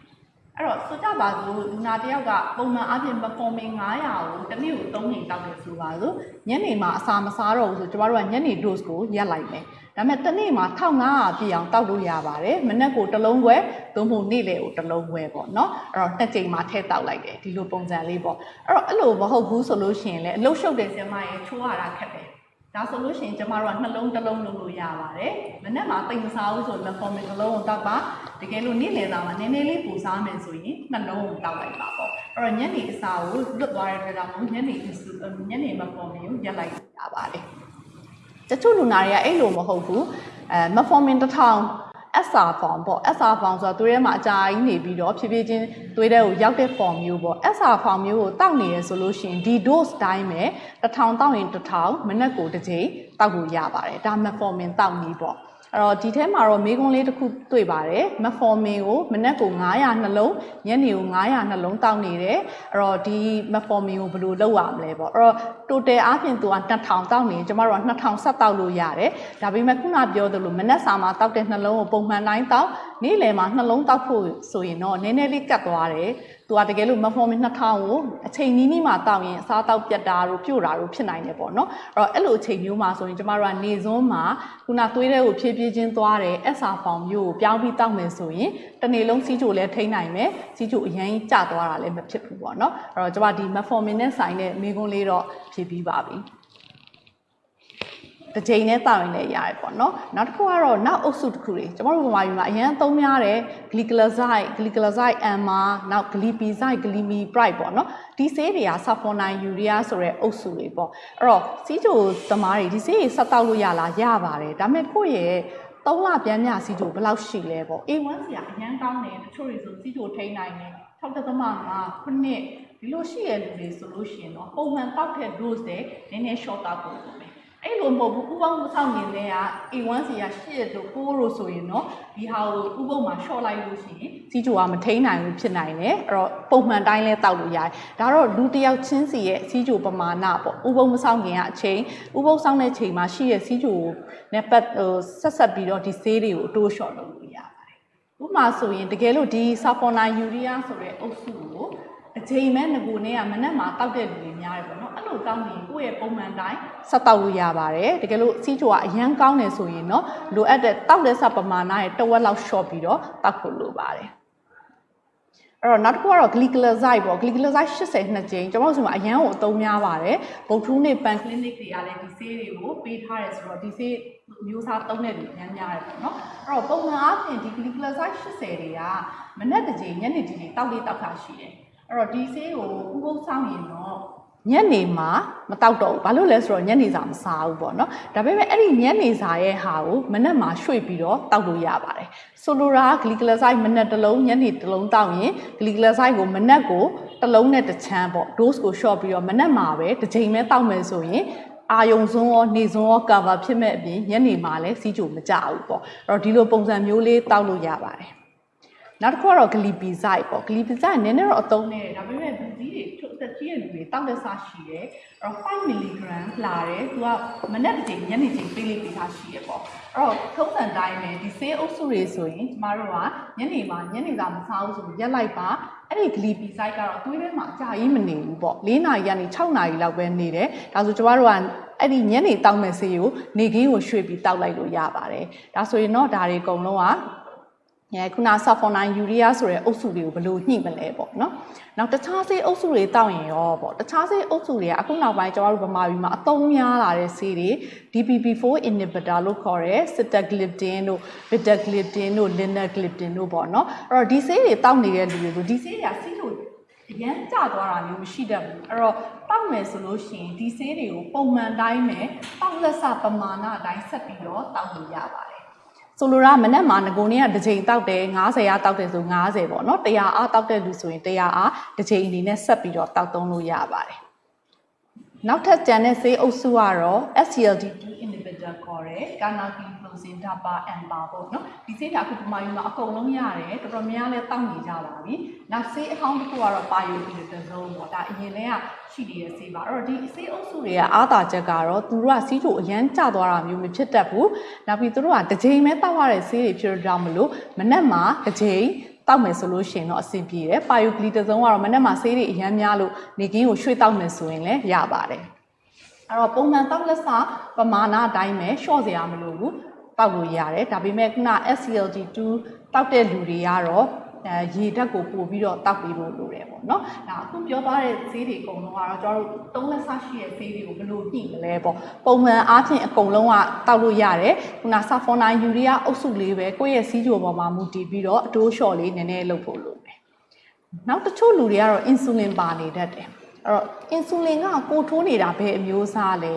အဲ့တော့ဆိုကြပါစို့လူနာတစ်ယောက်ကပုံမှန်အပြင်မဖော်မင်900ကိုတစ်နေ့ကို3ချိန်တောက်တယ်ဆိုပါစို့ညနေမှာအစာမစားတော့ဘူးဆိုကျမတို့ကညနေ dose ကိုရက်လိုက်မယ်ဒါပေမဲ့တစ်နေ့မှာ1500ပြည့်အောင်တောက်လို့ရပါတယ်မနက်ကိုတစ်လုံးခွဲသို့မဟုတ်နေ့လယ်ကိုတစ်လုံးခွဲပေါ့နော်အဲ့တော့နှစ်ချိန်မှာထည့်တောက်လိုက်တယ်ဒီလိုပုံစံလေးပေါ့အဲ့တော့အဲ့လိုမဟုတ်ဘူးဆိုလို့ရှိရင်လည်းအလုတ်ရှုပ်တဲ့ဆင်မရဲ့ချိုးရတာခက်တယ် ဒါဆိုလို့ရှိရင်ကျမတို့ကနှလုံးတစ်လုံးလုံးလို့ရပါတယ်။မနေ့မှတိတ်မစားဘူးဆိုလက်ဖော်မင်တစ်လုံးကိုတောက်ပါတကယ်လို့နေ့လယ်သားမှာနည်းနည်းလေးပူစားမယ်ဆိုရင်နှလုံးကိုတောက်လိုက်ပါပေါ့။အဲ့တော့ညနေအစာကိုလွတ်သွားတဲ့အတွက်ကြောင့်ညနေညနေမဖော်မင်ကိုရက်လိုက်ရပါတယ်။တချို့လူနာတွေကအဲ့လိုမဟုတ်ဘူး။အဲမဖော်မင်တစ်ထောင် SR form ပေါ့ SR form ဆိုတာသူထဲမှာအကြာကြီးနေပြီးတော့ဖြည်းဖြည်းချင်းသွေးထဲကိုရောက်တဲ့ form မျိုးပေါ့ SR form မျိုးကိုတောက်နေရဆိုလို့ရှိရင်ဒီ dose တိုင်းပဲတစ်ထောင်တောက်ရင်တစ်ထောင်မနက်ကိုတစ်ချိန်တောက်လို့ရပါတယ်ဒါ metformin တောက်နည်းပေါ့အဲ့တော့ဒီထဲမှာတော့မေးခွန်းလေးတစ်ခုတွေ့ပါတယ်မက်ဖော်မင်ကိုမနက်ကို900နှလုံးညနေကို900နှလုံးတောက်နေတယ်အဲ့တော့ဒီမက်ဖော်မင်ကိုဘယ်လိုလုပ်ရမလဲပေါ့အဲ့တော့ total အားဖြင့်သူက2000တောက်နေကျမတို့က2000ဆက်တောက်လို့ရတယ်ဒါပေမဲ့ခုနပြောသလိုမနက်စာမှာတောက်တဲ့နှလုံးကိုပုံမှန်တိုင်းတောက်နေ့လယ်မှာနှလုံးတောက်ဖို့ဆိုရင်တော့နည်းနည်းလေးကတ်သွားတယ်သူကတကယ်လို့မက်ဖော်မင်2000ကိုအချိန်နီးနီးမှာတောက်ရင်အစားတောက်ပြတ်တာတို့ပြုတ်တာတို့ဖြစ်နိုင်တယ်ပေါ့နော်အဲ့တော့အဲ့လိုအချိန်မျိုးမှာဆိုရင်ကျမတို့ကနေစွန်းမှာခုနသွေးတဲ့ကိုဖြည်းဖြည်းချင်းသွားတယ် SR ဖောင်မျိုးကိုပြောင်းပြီးတောက်မယ်ဆိုရင်တနေ့လုံးစီးချိုလည်းထိန်းနိုင်မယ်စီးချိုအရင်ကျသွားတာလည်းမဖြစ်ဘူးပေါ့နော်အဲ့တော့ကျမဒီ metformin နဲ့ဆိုင်တဲ့မိကုန်းလေးတော့ဖြည့်ပြီးပါပြီတစ်ချိန်နဲ့တောက်ရင်လည်းရတယ်ပေါ့နော်နောက်တစ်ခုကတော့နောက်အုပ်စုတစ်ခုတွေကျွန်တော်တို့ဗမာပြည်မှာအရင်သုံးများတယ် glycoside glycoside amar နောက် glipizide glimipride ပေါ့နော်ဒီဆေးတွေက sulfonine urea ဆိုတဲ့အုပ်စုတွေပေါ့အဲ့တော့စီးချိုသမားတွေဒီဆေးတွေဆက်တောက်လို့ရလားရပါတယ်ဒါပေမဲ့ကိုယ့်ရဲ့သုံးလပြန်မြစီချိုဘယ်လောက်ရှိလဲပေါ့ A1 ဆရာအရန်ကောင်းတယ်တချို့တွေဆိုစီချိုထိန်းနိုင်တယ်6.5ခုနှစ် ဒီလိုရှိရလူတွေဆိုလို့ရှိရင်တော့ပုံမှန်တောက်တဲ့ dose တွေနည်းနည်း short တောက်ဖို့လုပ်မယ်အဲ့လိုမဟုတ်ဘူးဥပမာဆောက်နေလဲက A1 စီက8တို့9တို့ဆိုရင်တော့ဒီဟာကိုဥပမာ short လိုက်လို့ရှိရင်စီချိုကမထိန်းနိုင်ဘူးဖြစ်နိုင်တယ်အဲ့တော့ပုံမှန်တိုင်းလဲတောက်လို့ရတယ်ဒါတော့လူတစ်ယောက်ချင်းစီရဲ့စီချိုပမာဏပေါ့ဥပုံမဆောက်ခင်ကအချိန်ဥပုံဆောက်တဲ့ချိန်မှာရှိရဲ့စီချိုနဲ့ပတ်ဟိုဆက်ဆက်ပြီးတော့ဒီဆေးတွေကိုအတိုး short လုပ်လို့ရပါတယ်ဥပမာဆိုရင်တကယ်လို့ဒီ sulfonine urea ဆိုတဲ့အုပ်စုကို အချိန်မဲ့ငကိုနဲ့ကမနက်မှာတောက်တဲ့လူတွေများတယ်ပေါ့နော်အဲ့လိုတောက်နေကိုယ့်ရဲ့ပုံမှန်တိုင်းဆက်တောက်လို့ရပါတယ်တကယ်လို့စီးချိုကအရန်ကောင်းတယ်ဆိုရင်တော့လိုအပ်တဲ့တောက်တဲ့စပမာဏရဲ့တဝက်လောက် short ပြီးတော့တောက်ဖို့လိုပါတယ်အဲ့တော့နောက်တစ်ခုကတော့ glycoside ပေါ့ glycoside 80နှစ်ကြိမ်ကျွန်တော်တို့ဆိုမှာအရန်ကိုအသုံးများပါတယ်ဗုဒ္ဓဦးနေပန် clinic တွေကလည်းဒီဆေးတွေကိုပေးထားတယ်ဆိုတော့ဒီဆေးမျိုးစားသုံးတဲ့လူအများများတယ်ပေါ့နော်အဲ့တော့ပုံမှန်အားဖြင့်ဒီ glycoside 80တွေကမနက်တစ်ကြိမ်ညနေတစ်ကြိမ်တောက်လေးတောက်တာရှိတယ် အဲ့တော့ဒီဆေးကိုဥပုသ်ဆောင်ရင်တော့ညနေမှာမတောက်တော့ဘူးဘာလို့လဲဆိုတော့ညနေစာမစားဘူးပေါ့နော်ဒါပေမဲ့အဲ့ဒီညနေစာရဲ့ဟာကိုမနက်မှာရွှေ့ပြီးတော့တောက်လို့ရပါတယ်ဆိုလိုတာဂလီကလဆိုက်မနက်တစ်လုံးညနေတစ်လုံးတောက်ရင်ဂလီကလဆိုက်ကိုမနက်ကိုတစ်လုံးနဲ့တစ်ချမ်းပေါ့ dose ကို short ပြီးတော့မနက်မှာပဲတစ်ချိန်ပဲတောက်မယ်ဆိုရင်အာယုံစွန်းရောနေစွန်းရော cover ဖြစ်မဲ့အပြင်ညနေမှာလည်းစီးကြိုမကြဘူးပေါ့အဲ့တော့ဒီလိုပုံစံမျိုးလေးတောက်လို့ရပါတယ် နောက်တစ်ခုကတော့ glipizide ပေါ့ glipizide နည်းနည်းတော့အသုံးနဲ့ဒါပေမဲ့လူကြီးတွေထုတ်သက်ကြီးရဲ့လူတွေတောက်လက်စားရှိတယ်အဲ့တော့5 mg လာတယ်သူကမနက်တစ်ချိန်ညနေချိန်ပေးလေးပေးထားရှိရပေါ့အဲ့တော့ထုံးစံတိုင်းပဲဒီဆေးအုပ်စုတွေဆိုရင်ကျမတို့ကညနေမှာညနေစာမစားဘူးဆိုရင်ရက်လိုက်ပါအဲ့ဒီ glipizide ကတော့သွေးထဲမှာအကြာကြီးမနေဘူးပေါ့၄နာရီကနေ6နာရီလောက်ပဲနေတယ်ဒါဆိုကျမတို့ကအဲ့ဒီညနေတောက်မဲ့ဆေးကိုနေခင်းကိုရွှေ့ပြီးတောက်လိုက်လို့ရပါတယ်ဒါဆိုရင်တော့ဒါတွေအကုန်လုံးက အဲခုန sulfonine urea ဆိုတဲ့အုပ်စုတွေကိုဘယ်လိုညှိမလဲပေါ့နော်။နောက်တခြားဆေးအုပ်စုတွေတောက်ရင်ရောပေါ့တခြားဆေးအုပ်စုတွေကအခုနောက်ပိုင်းကျွန်တော်တို့ဗမာပြည်မှာအသုံးများလာတဲ့ဆေးတွေ DPP4 inhibitor လို့ခေါ်တဲ့ sitagliptin တို့ betagliptin တို့ linagliptin တို့ပေါ့နော်။အဲ့တော့ဒီဆေးတွေတောက်နေတဲ့လူတွေကိုဒီဆေးတွေကဆေးလို့အရန်ကျသွားတာမျိုးမရှိတတ်ဘူးအဲ့တော့တောက်မယ်ဆိုလို့ရှိရင်ဒီဆေးတွေကိုပုံမှန်တိုင်းပဲတောက်လက်စပမာဏအတိုင်းဆက်ပြီးတော့တောက်လို့ရပါတယ် ဆိုလိုတာမနက်မှာငကိုနေကတစ်ချိန်တောက်တယ်90ရာတောက်တယ်ဆို90ပေါ့နော်100အားတောက်တဲ့လူဆိုရင်100အားတစ်ချိန်အနေနဲ့ဆက်ပြီးတော့တောက်သုံးလို့ရပါတယ် နောက်ထပ်ကျန်တဲ့ဆေးအုပ်စုကတော့ SCLT2 inhibitor ခေါ်တဲ့ canagliflozin dapa ampa ပေါ့နော်ဒီဆေးတွေအခုပမာယူမှာအကုန်လုံးရတယ်တော်တော်များများလည်းတောက်နေကြပါပြီနောက်ဆေးအဟောင်းတစ်ခုကတော့ pioglitazone ပေါ့ဒါအရင်တည်းကရှိနေတဲ့ဆေးပါအဲ့တော့ဒီဆေးအုပ်စုတွေကအားသာချက်ကတော့သူတို့ကစီးချိုအရန်ကျသွားတာမျိုးမဖြစ်တတ်ဘူးနောက်ပြီးသူတို့ကတစ်ချိန်ပဲတောက်ရတဲ့ဆေးတွေဖြစ်တော့ကြောင့်မလို့မနက်မှာတစ်ချိန် တောက်မယ်ဆိုလို့ရှိရင်တော့အဆင်ပြေတယ်ပါယိုဂလီတစုံကတော့မနေ့မှဆေးတွေအများများလို့နေကင်းကိုရွှေ့တောက်မယ်ဆိုရင်လည်းရပါတယ်အဲ့တော့ပုံမှန်တောက်လက်စပမာဏအတိုင်းပဲရှော့စရာမလိုဘူးတောက်လို့ရတယ်ဒါပေမဲ့ခုန SCLT2 တောက်တဲ့လူတွေကတော့ အဲရေဓာတ်ကိုပို့ပြီးတော့တောက်ပြီးဖို့လိုတယ်ပေါ့နော်ဒါအခုပြောသွားတဲ့ဈေးတွေအကုန်လုံးကတော့ကျွန်တော်တို့သုံးလက်ဆရှိတဲ့ဈေးတွေကိုဘယ်လိုညှိမလဲပေါ့ပုံမှန်အားဖြင့်အကုန်လုံးကတောက်လို့ရတယ်ခုနဆာဖော်နိုင်ယူရီးယားအုပ်စုလေးပဲကိုယ့်ရဲ့စီးကြိုပေါ်မှာမူတည်ပြီးတော့အတိုးလျှော့လေးနည်းနည်းလုပ်ဖို့လိုတယ်နောက်တချို့လူတွေကတော့အင်ဆူလင်ပါနေတတ်တယ်အဲ့တော့အင်ဆူလင်ကကိုထိုးနေတာဘယ်အမျိုးအစားလဲ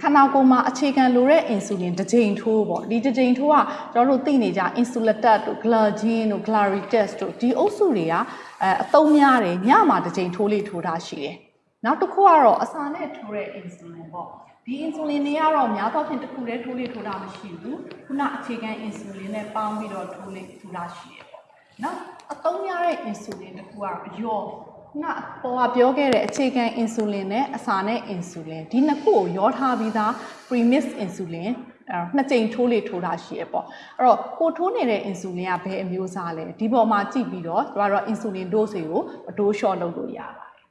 ခန္ဓာကိုယ်မှာအခြေခံလိုတဲ့အင်ဆူလင်တစ်ကြိမ်ထိုးပေါ့ဒီတစ်ကြိမ်ထိုးကကျွန်တော်တို့သိနေကြအင်ဆူလတက်တို့ဂလာဂျင်းတို့ဂလာရီတက်တို့ဒီအုပ်စုတွေကအဲအသုံးများတယ်ညမှာတစ်ကြိမ်ထိုးလေးထိုးတာရှိတယ်နောက်တစ်ခုကတော့အစာနဲ့ထိုးတဲ့အင်ဆူလင်ပေါ့ဒီအင်ဆူလင်တွေကတော့များသောအားဖြင့်တစ်ခုတည်းထိုးလေးထိုးတာမရှိဘူးခုနအခြေခံအင်ဆူလင်နဲ့ပေါင်းပြီးတော့ထိုးလေးထိုးတာရှိတယ်ပေါ့နောက်အသုံးများတဲ့အင်ဆူလင်တစ်ခုကတော့ရော့ ခုနပေါ်ကပြောခဲ့တဲ့အခြေခံအင်ဆူလင်နဲ့အစာနဲ့အင်ဆူလင်ဒီနှစ်ခုကိုရောထားပြီးသား premix insulin အဲနှစ်ကြိမ်ထိုးလေထိုးတာရှိရပေါ့အဲ့တော့ကိုထိုးနေတဲ့အင်ဆူလင်ကဘယ်အမျိုးအစားလဲဒီပေါ်မှာကြည့်ပြီးတော့ကျမတို့အင်ဆူလင် dose ကိုအတိုးလျှော့လုပ်လို့ရပါတယ်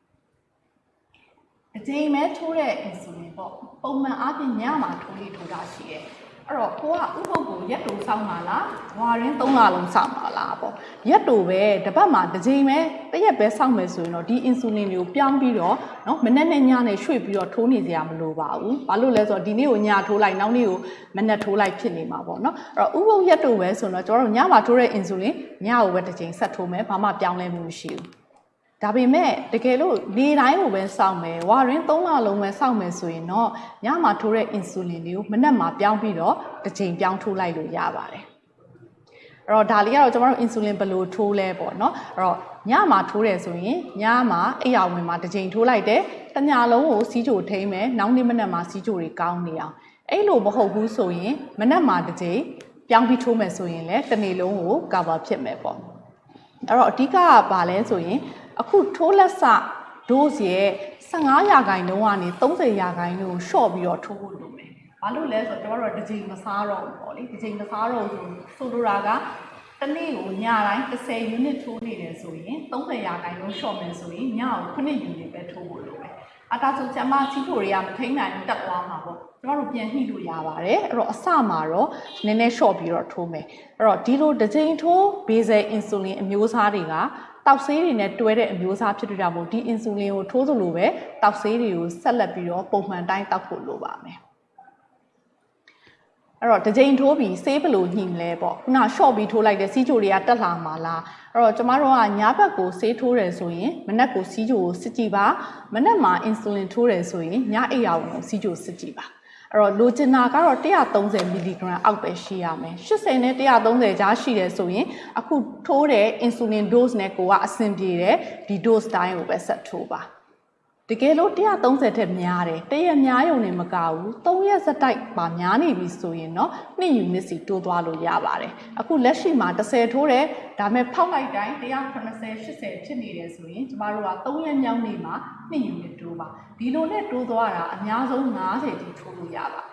အကြိမ်မဲ့ထိုးတဲ့အင်ဆူလင်ပေါ့ပုံမှန်အားဖြင့်ညမှာထိုးလေထိုးတာရှိတယ် အဲ့တော့ကိုကဥပုပ်ကိုရက်တူစောင့်ပါလားဝါရင်း၃လလုံးစောင့်ပါလားပေါ့ရက်တူပဲတပတ်မှာတစ်ချိန်ပဲတစ်ရက်ပဲစောင့်မယ်ဆိုရင်တော့ဒီအင်ဆူလင်မျိုးပြောင်းပြီးတော့နော်မနေ့နဲ့ညနဲ့ရွှေ့ပြီးတော့ထိုးနေစရာမလိုပါဘူးဘာလို့လဲဆိုတော့ဒီနေ့ကိုညထိုးလိုက်နောက်နေ့ကိုမနေ့ထိုးလိုက်ဖြစ်နေမှာပေါ့နော်အဲ့တော့ဥပုပ်ရက်တူပဲဆိုတော့ကျွန်တော်တို့ညမှာထိုးတဲ့အင်ဆူလင်ညကိုပဲတစ်ချိန်ဆက်ထိုးမယ်ဘာမှပြောင်းလဲမှုမရှိဘူး ဒါပေမဲ့တကယ်လို့နေတိုင်းကိုပဲစောင့်မယ်ဝါရင်း၃လလုံးပဲစောင့်မယ်ဆိုရင်တော့ညမှာထိုးတဲ့အင်ဆူလင်တွေကိုမနက်မှာပြောင်းပြီးတော့တစ်ချိန်ပြောင်းထိုးလိုက်လို့ရပါတယ်အဲ့တော့ဒါလေးကတော့ကျွန်တော်တို့အင်ဆူလင်ဘယ်လိုထိုးလဲပေါ့နော်အဲ့တော့ညမှာထိုးတယ်ဆိုရင်ညမှာအိပ်ယာဝင်မှာတစ်ချိန်ထိုးလိုက်တယ်တညလုံးကိုစီးကြိုထိမ့်မယ်နောက်နေ့မနက်မှာစီးကြိုတွေကောင်းနေအောင်အဲ့လိုမဟုတ်ဘူးဆိုရင်မနက်မှာတစ်ချိန်ပြောင်းပြီးထိုးမယ်ဆိုရင်လည်းတစ်နေ့လုံးကို cover ဖြစ်မယ်ပေါ့အဲ့တော့အဓိကကဘာလဲဆိုရင် အခုထိုးလက်စ dose ရဲ့15ရာခိုင်နှုန်းကနေ30ရာခိုင်နှုန်းကို short ပြီးတော့ထိုးဖို့လိုမယ်။ဘာလို့လဲဆိုတော့ကျွန်တော်တို့တစ်ချိန်မစားတော့ဘူးပေါ့လေ။တစ်ချိန်မစားတော့ဘူးဆိုလိုတာကတစ်နေ့ကိုညတိုင်း30 unit ထိုးနေတယ်ဆိုရင်30ရာခိုင်နှုန်း short မယ်ဆိုရင်ညကို9 unit ပဲထိုးဖို့လိုမယ်။အတားဆိုကျမချီထိုတွေကမထိန်နိုင်တက်သွားမှာပေါ့။ကျွန်တော်တို့ပြန်ညှိလို့ရပါတယ်။အဲ့တော့အစမှာတော့နည်းနည်း short ပြီးတော့ထိုးမယ်။အဲ့တော့ဒီလိုတစ်ချိန်ထိုး basal insulin အမျိုးအစားတွေက တောက်ဆေးတွေနဲ့တွဲတဲ့အမျိုးအစားဖြစ်တဲ့ကြောင့်မို့ဒီအင်ဆူလင်ကိုထိုးသလိုပဲတောက်ဆေးတွေကိုဆက်လက်ပြီးတော့ပုံမှန်တိုင်းတောက်ဖို့လိုပါမယ်အဲ့တော့တစ်ချိန်ထိုးပြီးဆေးဘယ်လိုညှိမလဲပေါ့ခုန short ပြီးထိုးလိုက်တဲ့စီးချိုတွေကတက်လာမှာလားအဲ့တော့ကျမတို့ကညာဘက်ကိုဆေးထိုးတယ်ဆိုရင်မနက်ကိုစီးချိုကိုစစ်ကြည့်ပါမနက်မှာအင်ဆူလင်ထိုးတယ်ဆိုရင်ညအိပ်ရာဝင်ကိုစီးချိုစစ်ကြည့်ပါ အဲ့တော့လိုချင်တာကတော့130မီလီဂရမ်အောက်ပဲရှိရမယ်80နဲ့130ကြားရှိတယ်ဆိုရင်အခုထိုးတဲ့ insulin dose နဲ့ကိုကအဆင်ပြေတယ်ဒီ dose တိုင်းကိုပဲဆက်ထိုးပါ တကယ်လို့130ထက်များတယ်တရက်များရုံနဲ့မကဘူး3ရက်စတိုက်ပါများနေပြီဆိုရင်တော့2 unit စီတိုးသွားလို့ရပါတယ်အခုလက်ရှိမှာ30ထိုးတယ်ဒါပေမဲ့ဖောက်လိုက်တိုင်း180 80ဖြစ်နေတယ်ဆိုရင်ကျမတို့က3ရက်မြောက်နေ့မှာ2 unit တိုးပါဒီလိုနဲ့တိုးသွားတာအများဆုံး90တိထိုးလို့ရပါတယ်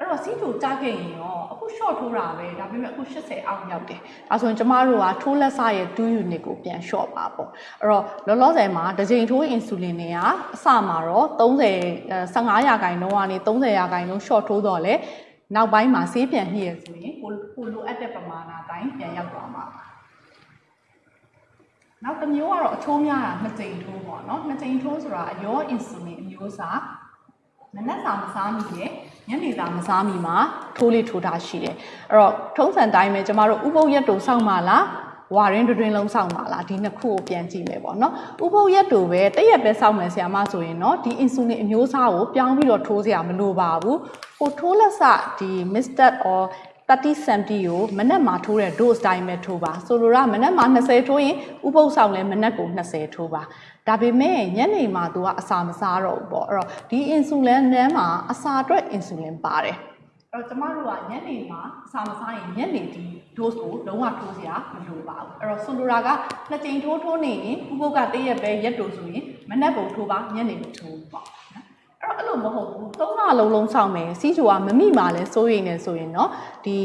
အဲ့တော့စီးတိုကြားခဲ့ရင်ရောအခု short ထိုးတာပဲဒါပေမဲ့အခု80အောက်ရောက်တယ်ဒါဆိုရင်ကျမတို့ကထိုးလက်စရဲ့2 unit ကိုပြန် short ပါပေါ့အဲ့တော့လောလောဆယ်မှာတစ်ချိန်ထိုး insulin တွေကအစမှာတော့30 15ရာခိုင်နှုန်းကနေ30ရာခိုင်နှုန်း short ထိုးတော့လေနောက်ပိုင်းမှာဆေးပြန်ညှိရဆိုရင်ကိုကိုလိုအပ်တဲ့ပမာဏတိုင်းပြန်ရောက်သွားမှာပါနောက်တစ်မျိုးကတော့အချိုးများတာနှစ်ကြိမ်ထိုးပေါ့နော်နှစ်ကြိမ်ထိုးဆိုတာအရော insulin အမျိုးအစား မနက်စာမစားမိရဲ့ညနေစာမစားမိမှာထိုးလေးထိုးတာရှိတယ်အဲ့တော့ထုံးစံတိုင်းပဲကျမတို့ဥပုပ်ရက်တူစောင့်ပါလားဝါရင်းတွင်လုံးစောင့်ပါလားဒီနှစ်ခုကိုပြန်ကြည့်မယ်ပေါ့နော်ဥပုပ်ရက်တူပဲတရက်ပဲစောင့်မယ်ဆရာမဆိုရင်တော့ဒီအင်ဆူလင်အမျိုးအစားကိုပြောင်းပြီးတော့ထိုးစရာမလိုပါဘူးဟိုထိုးလက်စဒီ Mr. or 30 cm ကိုမနက်မှာထိုးတဲ့ dose တိုင်းပဲထိုးပါဆိုလိုတာမနက်မှာ20ထိုးရင်ဥပုပ်ဆောင်လဲမနက်ကို20ထိုးပါ ဒါပေမဲ့ညနေမှာသူကအစာမစားတော့ဘူးပေါ့အဲ့တော့ဒီ insulin နန်းမှာအစာအတွက် insulin ပါတယ်အဲ့တော့ကျမတို့ကညနေမှာအစာမစားရင်ညနေဒီ dose ကိုလုံးဝထိုးစရာမလိုပါဘူးအဲ့တော့ဆိုလိုတာကနှစ်ကြိမ်ထိုးထိုးနေရင်ဥပုပ်ကတည့်ရက်ပဲရက်တူဆိုရင်မနက်ပုံထိုးပါညနေမထိုးဘူးပေါ့နော်အဲ့တော့အဲ့လို လိုမဟုတ်ဘူးသုံးလလုံးလုံးဆောင်မယ်စီးချိုကမမိမှလဲစိုးရိမ်နေဆိုရင်เนาะဒီ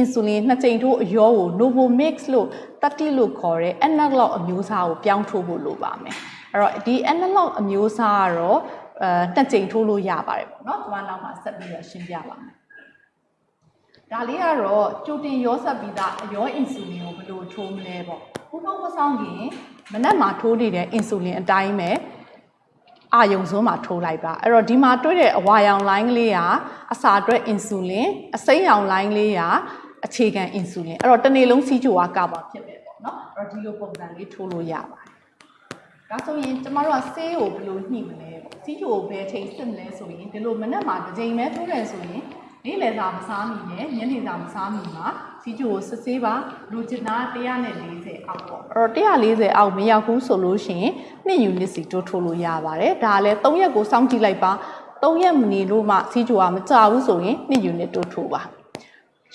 insulin နှစ်ကြိမ်ထိုးအရောကို Novomix လို့30လို့ခေါ်တဲ့ analog အမျိုးအစားကိုပြောင်းထိုးဖို့လိုပါမယ် အဲ့တော့ဒီ analog အမျိုးအစားကတော့အဲတက်ကြိမ်ထိုးလို့ရပါတယ်ပေါ့နော်ကျွန်မနောက်မှာဆက်ပြီးတော့ရှင်းပြပါမယ်ဒါလေးကတော့ကြိုတင်ရောဆက်ပြီးသားအရောအင်ဆူလင်ကိုဘယ်လိုထိုးမလဲပေါ့ခုပေါင်းမဆောင်ခင်မနက်မှာထိုးနေတဲ့အင်ဆူလင်အတိုင်းပဲအာယုံစွန်းမှာထိုးလိုက်ပါအဲ့တော့ဒီမှာတွေ့တဲ့အဝါရောင်လိုင်းကလေးကအစာအတွက်အင်ဆူလင်အစိမ်းရောင်လိုင်းလေးကအခြေခံအင်ဆူလင်အဲ့တော့တစ်နေ့လုံးစီးကြိုကကာပါဖြစ်ပဲပေါ့နော်အဲ့တော့ဒီလိုပုံစံလေးထိုးလို့ရပါတယ် ဒါဆိုရင်ကျမတို့ကဆေးကိုဘယ်လိုညှိမလဲပေါ့စီးကြိုကိုဘယ်ချိန်စစ်မလဲဆိုရင်ဒီလိုမနက်မှာတစ်ချိန်ပဲထိုးတယ်ဆိုရင်နေ့လယ်စာမစားမိနဲ့ညနေစာမစားမိမှာစီးကြိုကိုစစ်ဆေးပါလူချင်တာ140အောက်ပေါ့အဲ့တော့140အောက်မရောက်ဘူးဆိုလို့ရှိရင်2 unit စီတိုးထိုးလို့ရပါတယ်ဒါလည်း3ရက်ကိုစောင့်ကြည့်လိုက်ပါ3ရက်မနေလို့မှစီးကြိုကမကြဘူးဆိုရင်2 unit တိုးထိုးပါ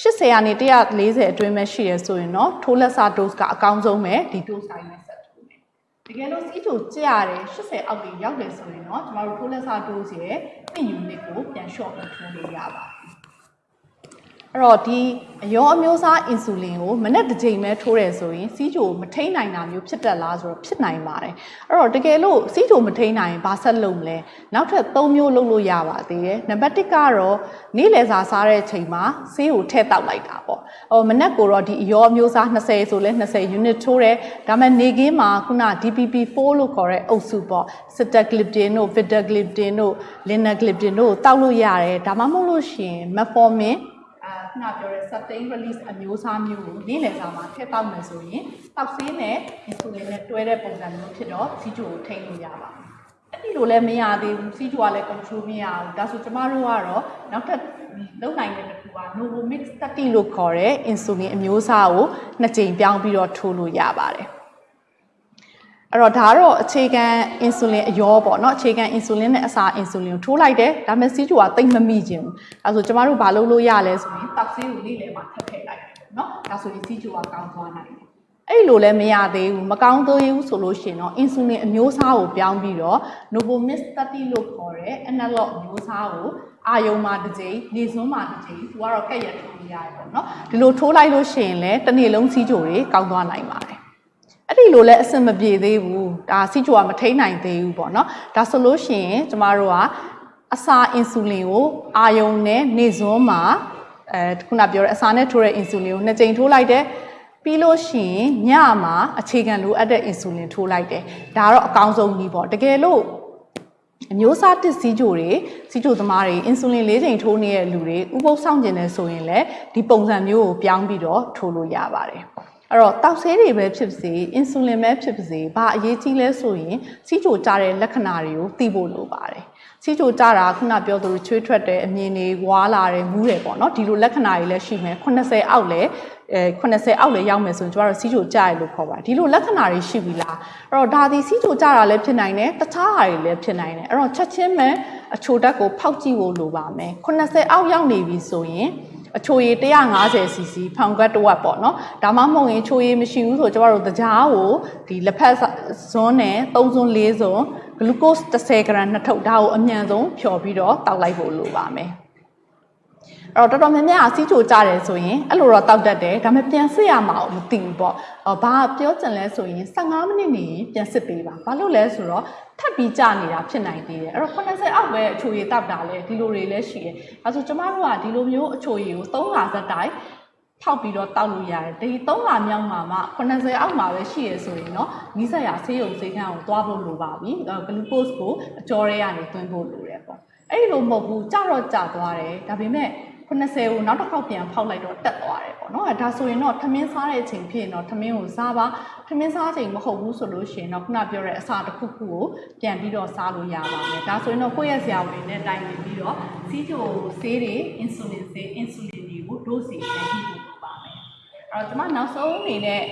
80ကနေ140အတွင်းပဲရှိရဆိုရင်တော့ထိုးလက်စာ dose ကအကောင်းဆုံးပဲဒီ dose တိုင်းနဲ့ဆက်ထိုးမယ် တကယ်လို့စီးချိုကြရတယ်80အောက်ကြီးရောက်တယ်ဆိုရင်တော့ကျမတို့ထိုးလက်စာ dose ရဲ့2 unit ကိုပြန် short ပြီးထိုးလို့ရပါတယ် အဲ့တော့ဒီအရောအမျိုးအစားအင်ဆူလင်ကိုမနေ့တစ်ချိန်ပဲထိုးတယ်ဆိုရင်စီးချိုမထိန်နိုင်တာမျိုးဖြစ်တတ်လားဆိုတော့ဖြစ်နိုင်ပါတယ်အဲ့တော့တကယ်လို့စီးချိုမထိန်နိုင်ရင်ဘာဆက်လုပ်မလဲနောက်ထပ်၃မျိုးလုပ်လို့ရပါသေးတယ်နံပါတ်1ကတော့နေ့လယ်စာစားတဲ့အချိန်မှာဆေးကိုထည့်တောက်လိုက်တာပေါ့ဟိုမနေ့ကိုတော့ဒီအရောအမျိုးအစား20ဆိုလဲ20 unit ထိုးတယ်ဒါပေမဲ့နေကင်းမှာခုန DPP4 လို့ခေါ်တဲ့အုပ်စုပေါ့ sitagliptin တို့ vitagliptin တို့ linagliptin တို့တောက်လို့ရတယ်ဒါမှမဟုတ်လို့ရှိရင် metformin အာခုနပြောတဲ့ sustain release အမျိုးအစားမျိုးကိုနေ့လယ်စာမှာထည့်တောက်မယ်ဆိုရင်တောက်ဆေးနဲ့ insulin နဲ့တွဲတဲ့ပုံစံမျိုးဖြစ်တော့စီချိုကိုထိန်းလို့ရပါမယ်။အဲ့ဒီလိုလည်းမရသေးဘူးစီချိုကလည်း control မရဘူး။ဒါဆိုကျမတို့ကတော့နောက်ထပ်လုံနိုင်တဲ့တစ်ခုက Novomix 30လို့ခေါ်တဲ့ insulin အမျိုးအစားကိုနှစ်ကြိမ်ပြောင်းပြီးတော့ထိုးလို့ရပါတယ်။ အဲ့တော့ဒါကတော့အခြေခံအင်ဆူလင်အရောပေါ့နော်အခြေခံအင်ဆူလင်နဲ့အစာအင်ဆူလင်ကိုထိုးလိုက်တယ်ဒါမှစီးကျူကတိတ်မမိခြင်းဘူးဒါဆိုကျမတို့ဘာလုပ်လို့ရလဲဆိုရင်တောက်ဆေးကိုလေးလေမှာထပ်ထည့်လိုက်တယ်ပေါ့နော်ဒါဆိုရင်စီးကျူကကောင်းသွားနိုင်တယ်အဲ့လိုလည်းမရသေးဘူးမကောင်းသေးဘူးဆိုလို့ရှိရင်တော့အင်ဆူလင်အမျိုးအစားကိုပြောင်းပြီးတော့ Novomis 30လို့ခေါ်တဲ့ analog အမျိုးအစားကိုအာယုံမှာတစ်ကြိမ်နေစွန်းမှာတစ်ကြိမ်သူကတော့ကက်ရထိုးရတယ်ပေါ့နော်ဒီလိုထိုးလိုက်လို့ရှိရင်လည်းတစ်နေ့လုံးစီးကြိုတွေကောင်းသွားနိုင်ပါတယ် အဲ့ဒီလိုလဲအဆင်မပြေသေးဘူးဒါစီချိုကမထိန်နိုင်သေးဘူးပေါ့နော်ဒါဆိုလို့ရှိရင်ကျမတို့ကအစာအင်ဆူလင်ကိုအာယုံနဲ့နေစွန်းမှာအဲခုနပြောတဲ့အစာနဲ့ထိုးတဲ့အင်ဆူလင်ကိုနှစ်ကြိမ်ထိုးလိုက်တယ်ပြီးလို့ရှိရင်ညမှာအခြေခံလိုအပ်တဲ့အင်ဆူလင်ထိုးလိုက်တယ်ဒါတော့အကောင်းဆုံးနည်းပေါ့တကယ်လို့အမျိုးအစားတစ်စီးကြိုတွေစီးကြိုသမားတွေအင်ဆူလင်၄ချိန်ထိုးနေတဲ့လူတွေဥပုပ်ဆောင်ကျင်နေဆိုရင်လည်းဒီပုံစံမျိုးကိုပြောင်းပြီးတော့ထိုးလို့ရပါတယ် အဲ့တော့တောက်ဆေးတွေပဲဖြစ်ပါစေအင်ဆူလင်ပဲဖြစ်ပါစေဘာအရေးကြီးလဲဆိုရင်စီးကြိုကြတဲ့လက္ခဏာတွေကိုသိဖို့လိုပါတယ်စီးကြိုကြတာခုနပြောသလိုချွေးထွက်တယ်အမြင်တွေဝါလာတယ်မူးတယ်ပေါ့နော်ဒီလိုလက္ခဏာတွေလည်းရှိမယ်80အောက်လည်းအဲ80အောက်လည်းရောက်မယ်ဆိုရင်ကျမတို့စီးကြိုကြရလို့ခေါ်ပါဒီလိုလက္ခဏာတွေရှိပြီလားအဲ့တော့ဒါဒီစီးကြိုကြတာလည်းဖြစ်နိုင်တယ်တခြားဟာတွေလည်းဖြစ်နိုင်တယ်အဲ့တော့ချက်ချင်းပဲအချိုဓာတ်ကိုဖောက်ကြည့်ဖို့လိုပါမယ်80အောက်ရောက်နေပြီဆိုရင် အချိုရည် 150cc ဖောင်ကတ်တော့ပေါ့နော်ဒါမှမဟုတ်ရင်ချိုရည်မရှိဘူးဆိုကျမတို့တကြားကိုဒီလက်ဖက်ဇွန်းနဲ့3ဇွန်း4ဇွန်းဂလူကို့စ်10 gram နှစ်ထုပ်ဒါကိုအမြန်ဆုံးဖြော်ပြီးတော့တောက်လိုက်ဖို့လိုပါမယ်အဲ့တော့တော်တော်များများစီးချိုကြတယ်ဆိုရင်အဲ့လိုတော့တောက်တတ်တယ်ဒါပေမဲ့ပြန်စစ်ရမှာမသိဘူးပေါ့အော် ဘာပြောချင်လဲဆိုရင်15မိနစ်နေပြန်စစ်ပေးပါဘာလို့လဲဆိုတော့ထပ်ပြီးကြာနေတာဖြစ်နိုင်သေးတယ်အဲ့တော့80အောက်ပဲအချိုရည်တောက်တာလဲဒီလိုတွေလည်းရှိတယ်ဒါဆိုကျမတို့ကဒီလိုမျိုးအချိုရည်ကို3လသက်တိုင်းဖောက်ပြီးတော့တောက်လို့ရတယ်ဒီ3လမြောက်မှာမှ80အောက်မှာပဲရှိရဆိုရင်တော့နီးစပ်ရာဆေးရုံဆေးခန်းကိုသွားဖို့လိုပါပြီဂလူကို့စ်ကိုအကျော်ရဲကနေသွင်းဖို့လိုတယ်ပေါ့အဲ့ဒီလိုမဟုတ်ဘူးကြတော့ကြသွားတယ်ဒါပေမဲ့ 80ကိုနောက်တစ်ခေါက်ပြန်ဖောက်လိုက်တော့တက်သွားတယ်ပေါ့နော်အဲဒါဆိုရင်တော့ထမင်းစားတဲ့အချိန်ဖြစ်ရင်တော့ထမင်းကိုစားပါထမင်းစားချိန်မဟုတ်ဘူးဆိုလို့ရှိရင်တော့ခုနပြောတဲ့အစာတစ်ခုခုကိုပြန်ပြီးတော့စားလို့ရပါမယ်ဒါဆိုရင်တော့ကိုယ့်ရဲ့ဆရာဝန်နဲ့တိုင်ပင်ပြီးတော့စီးချိုဆေးတွေအင်ဆူလင်ဆေးအင်ဆူလင်တွေကို dose ပြန်ကြည့်ဖို့ပါမယ်အဲ့တော့ကျွန်မနောက်ဆုံးအနေနဲ့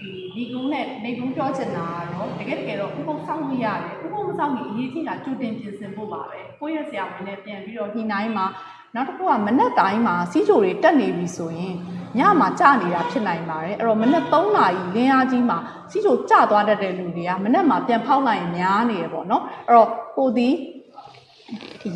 ဒီဒီကုန်းနဲ့နေကုန်းပြောချင်တာကတော့တကယ်တကယ်တော့ဥပုပ်ဆောင်လို့ရတယ်ဥပုပ်မဆောင်ရင်အရေးကြီးတာကြိုတင်ပြင်ဆင်ဖို့ပါပဲကိုယ့်ရဲ့ဆရာဝန်နဲ့ပြန်ပြီးတော့ညှိနှိုင်းမှာ နောက်တစ်ခုကမနက်တိုင်းမှာစီးချိုတွေတက်နေပြီဆိုရင်ညမှာကြနေတာဖြစ်နိုင်ပါတယ်အဲ့တော့မနက်3နာရီလင်းအားကြီးမှာစီးချိုကြသွားတတ်တဲ့လူတွေကမနက်မှာပြန်ဖောက်လိုက်ရင်များနေရပေါ့နော်အဲ့တော့ကိုဒီ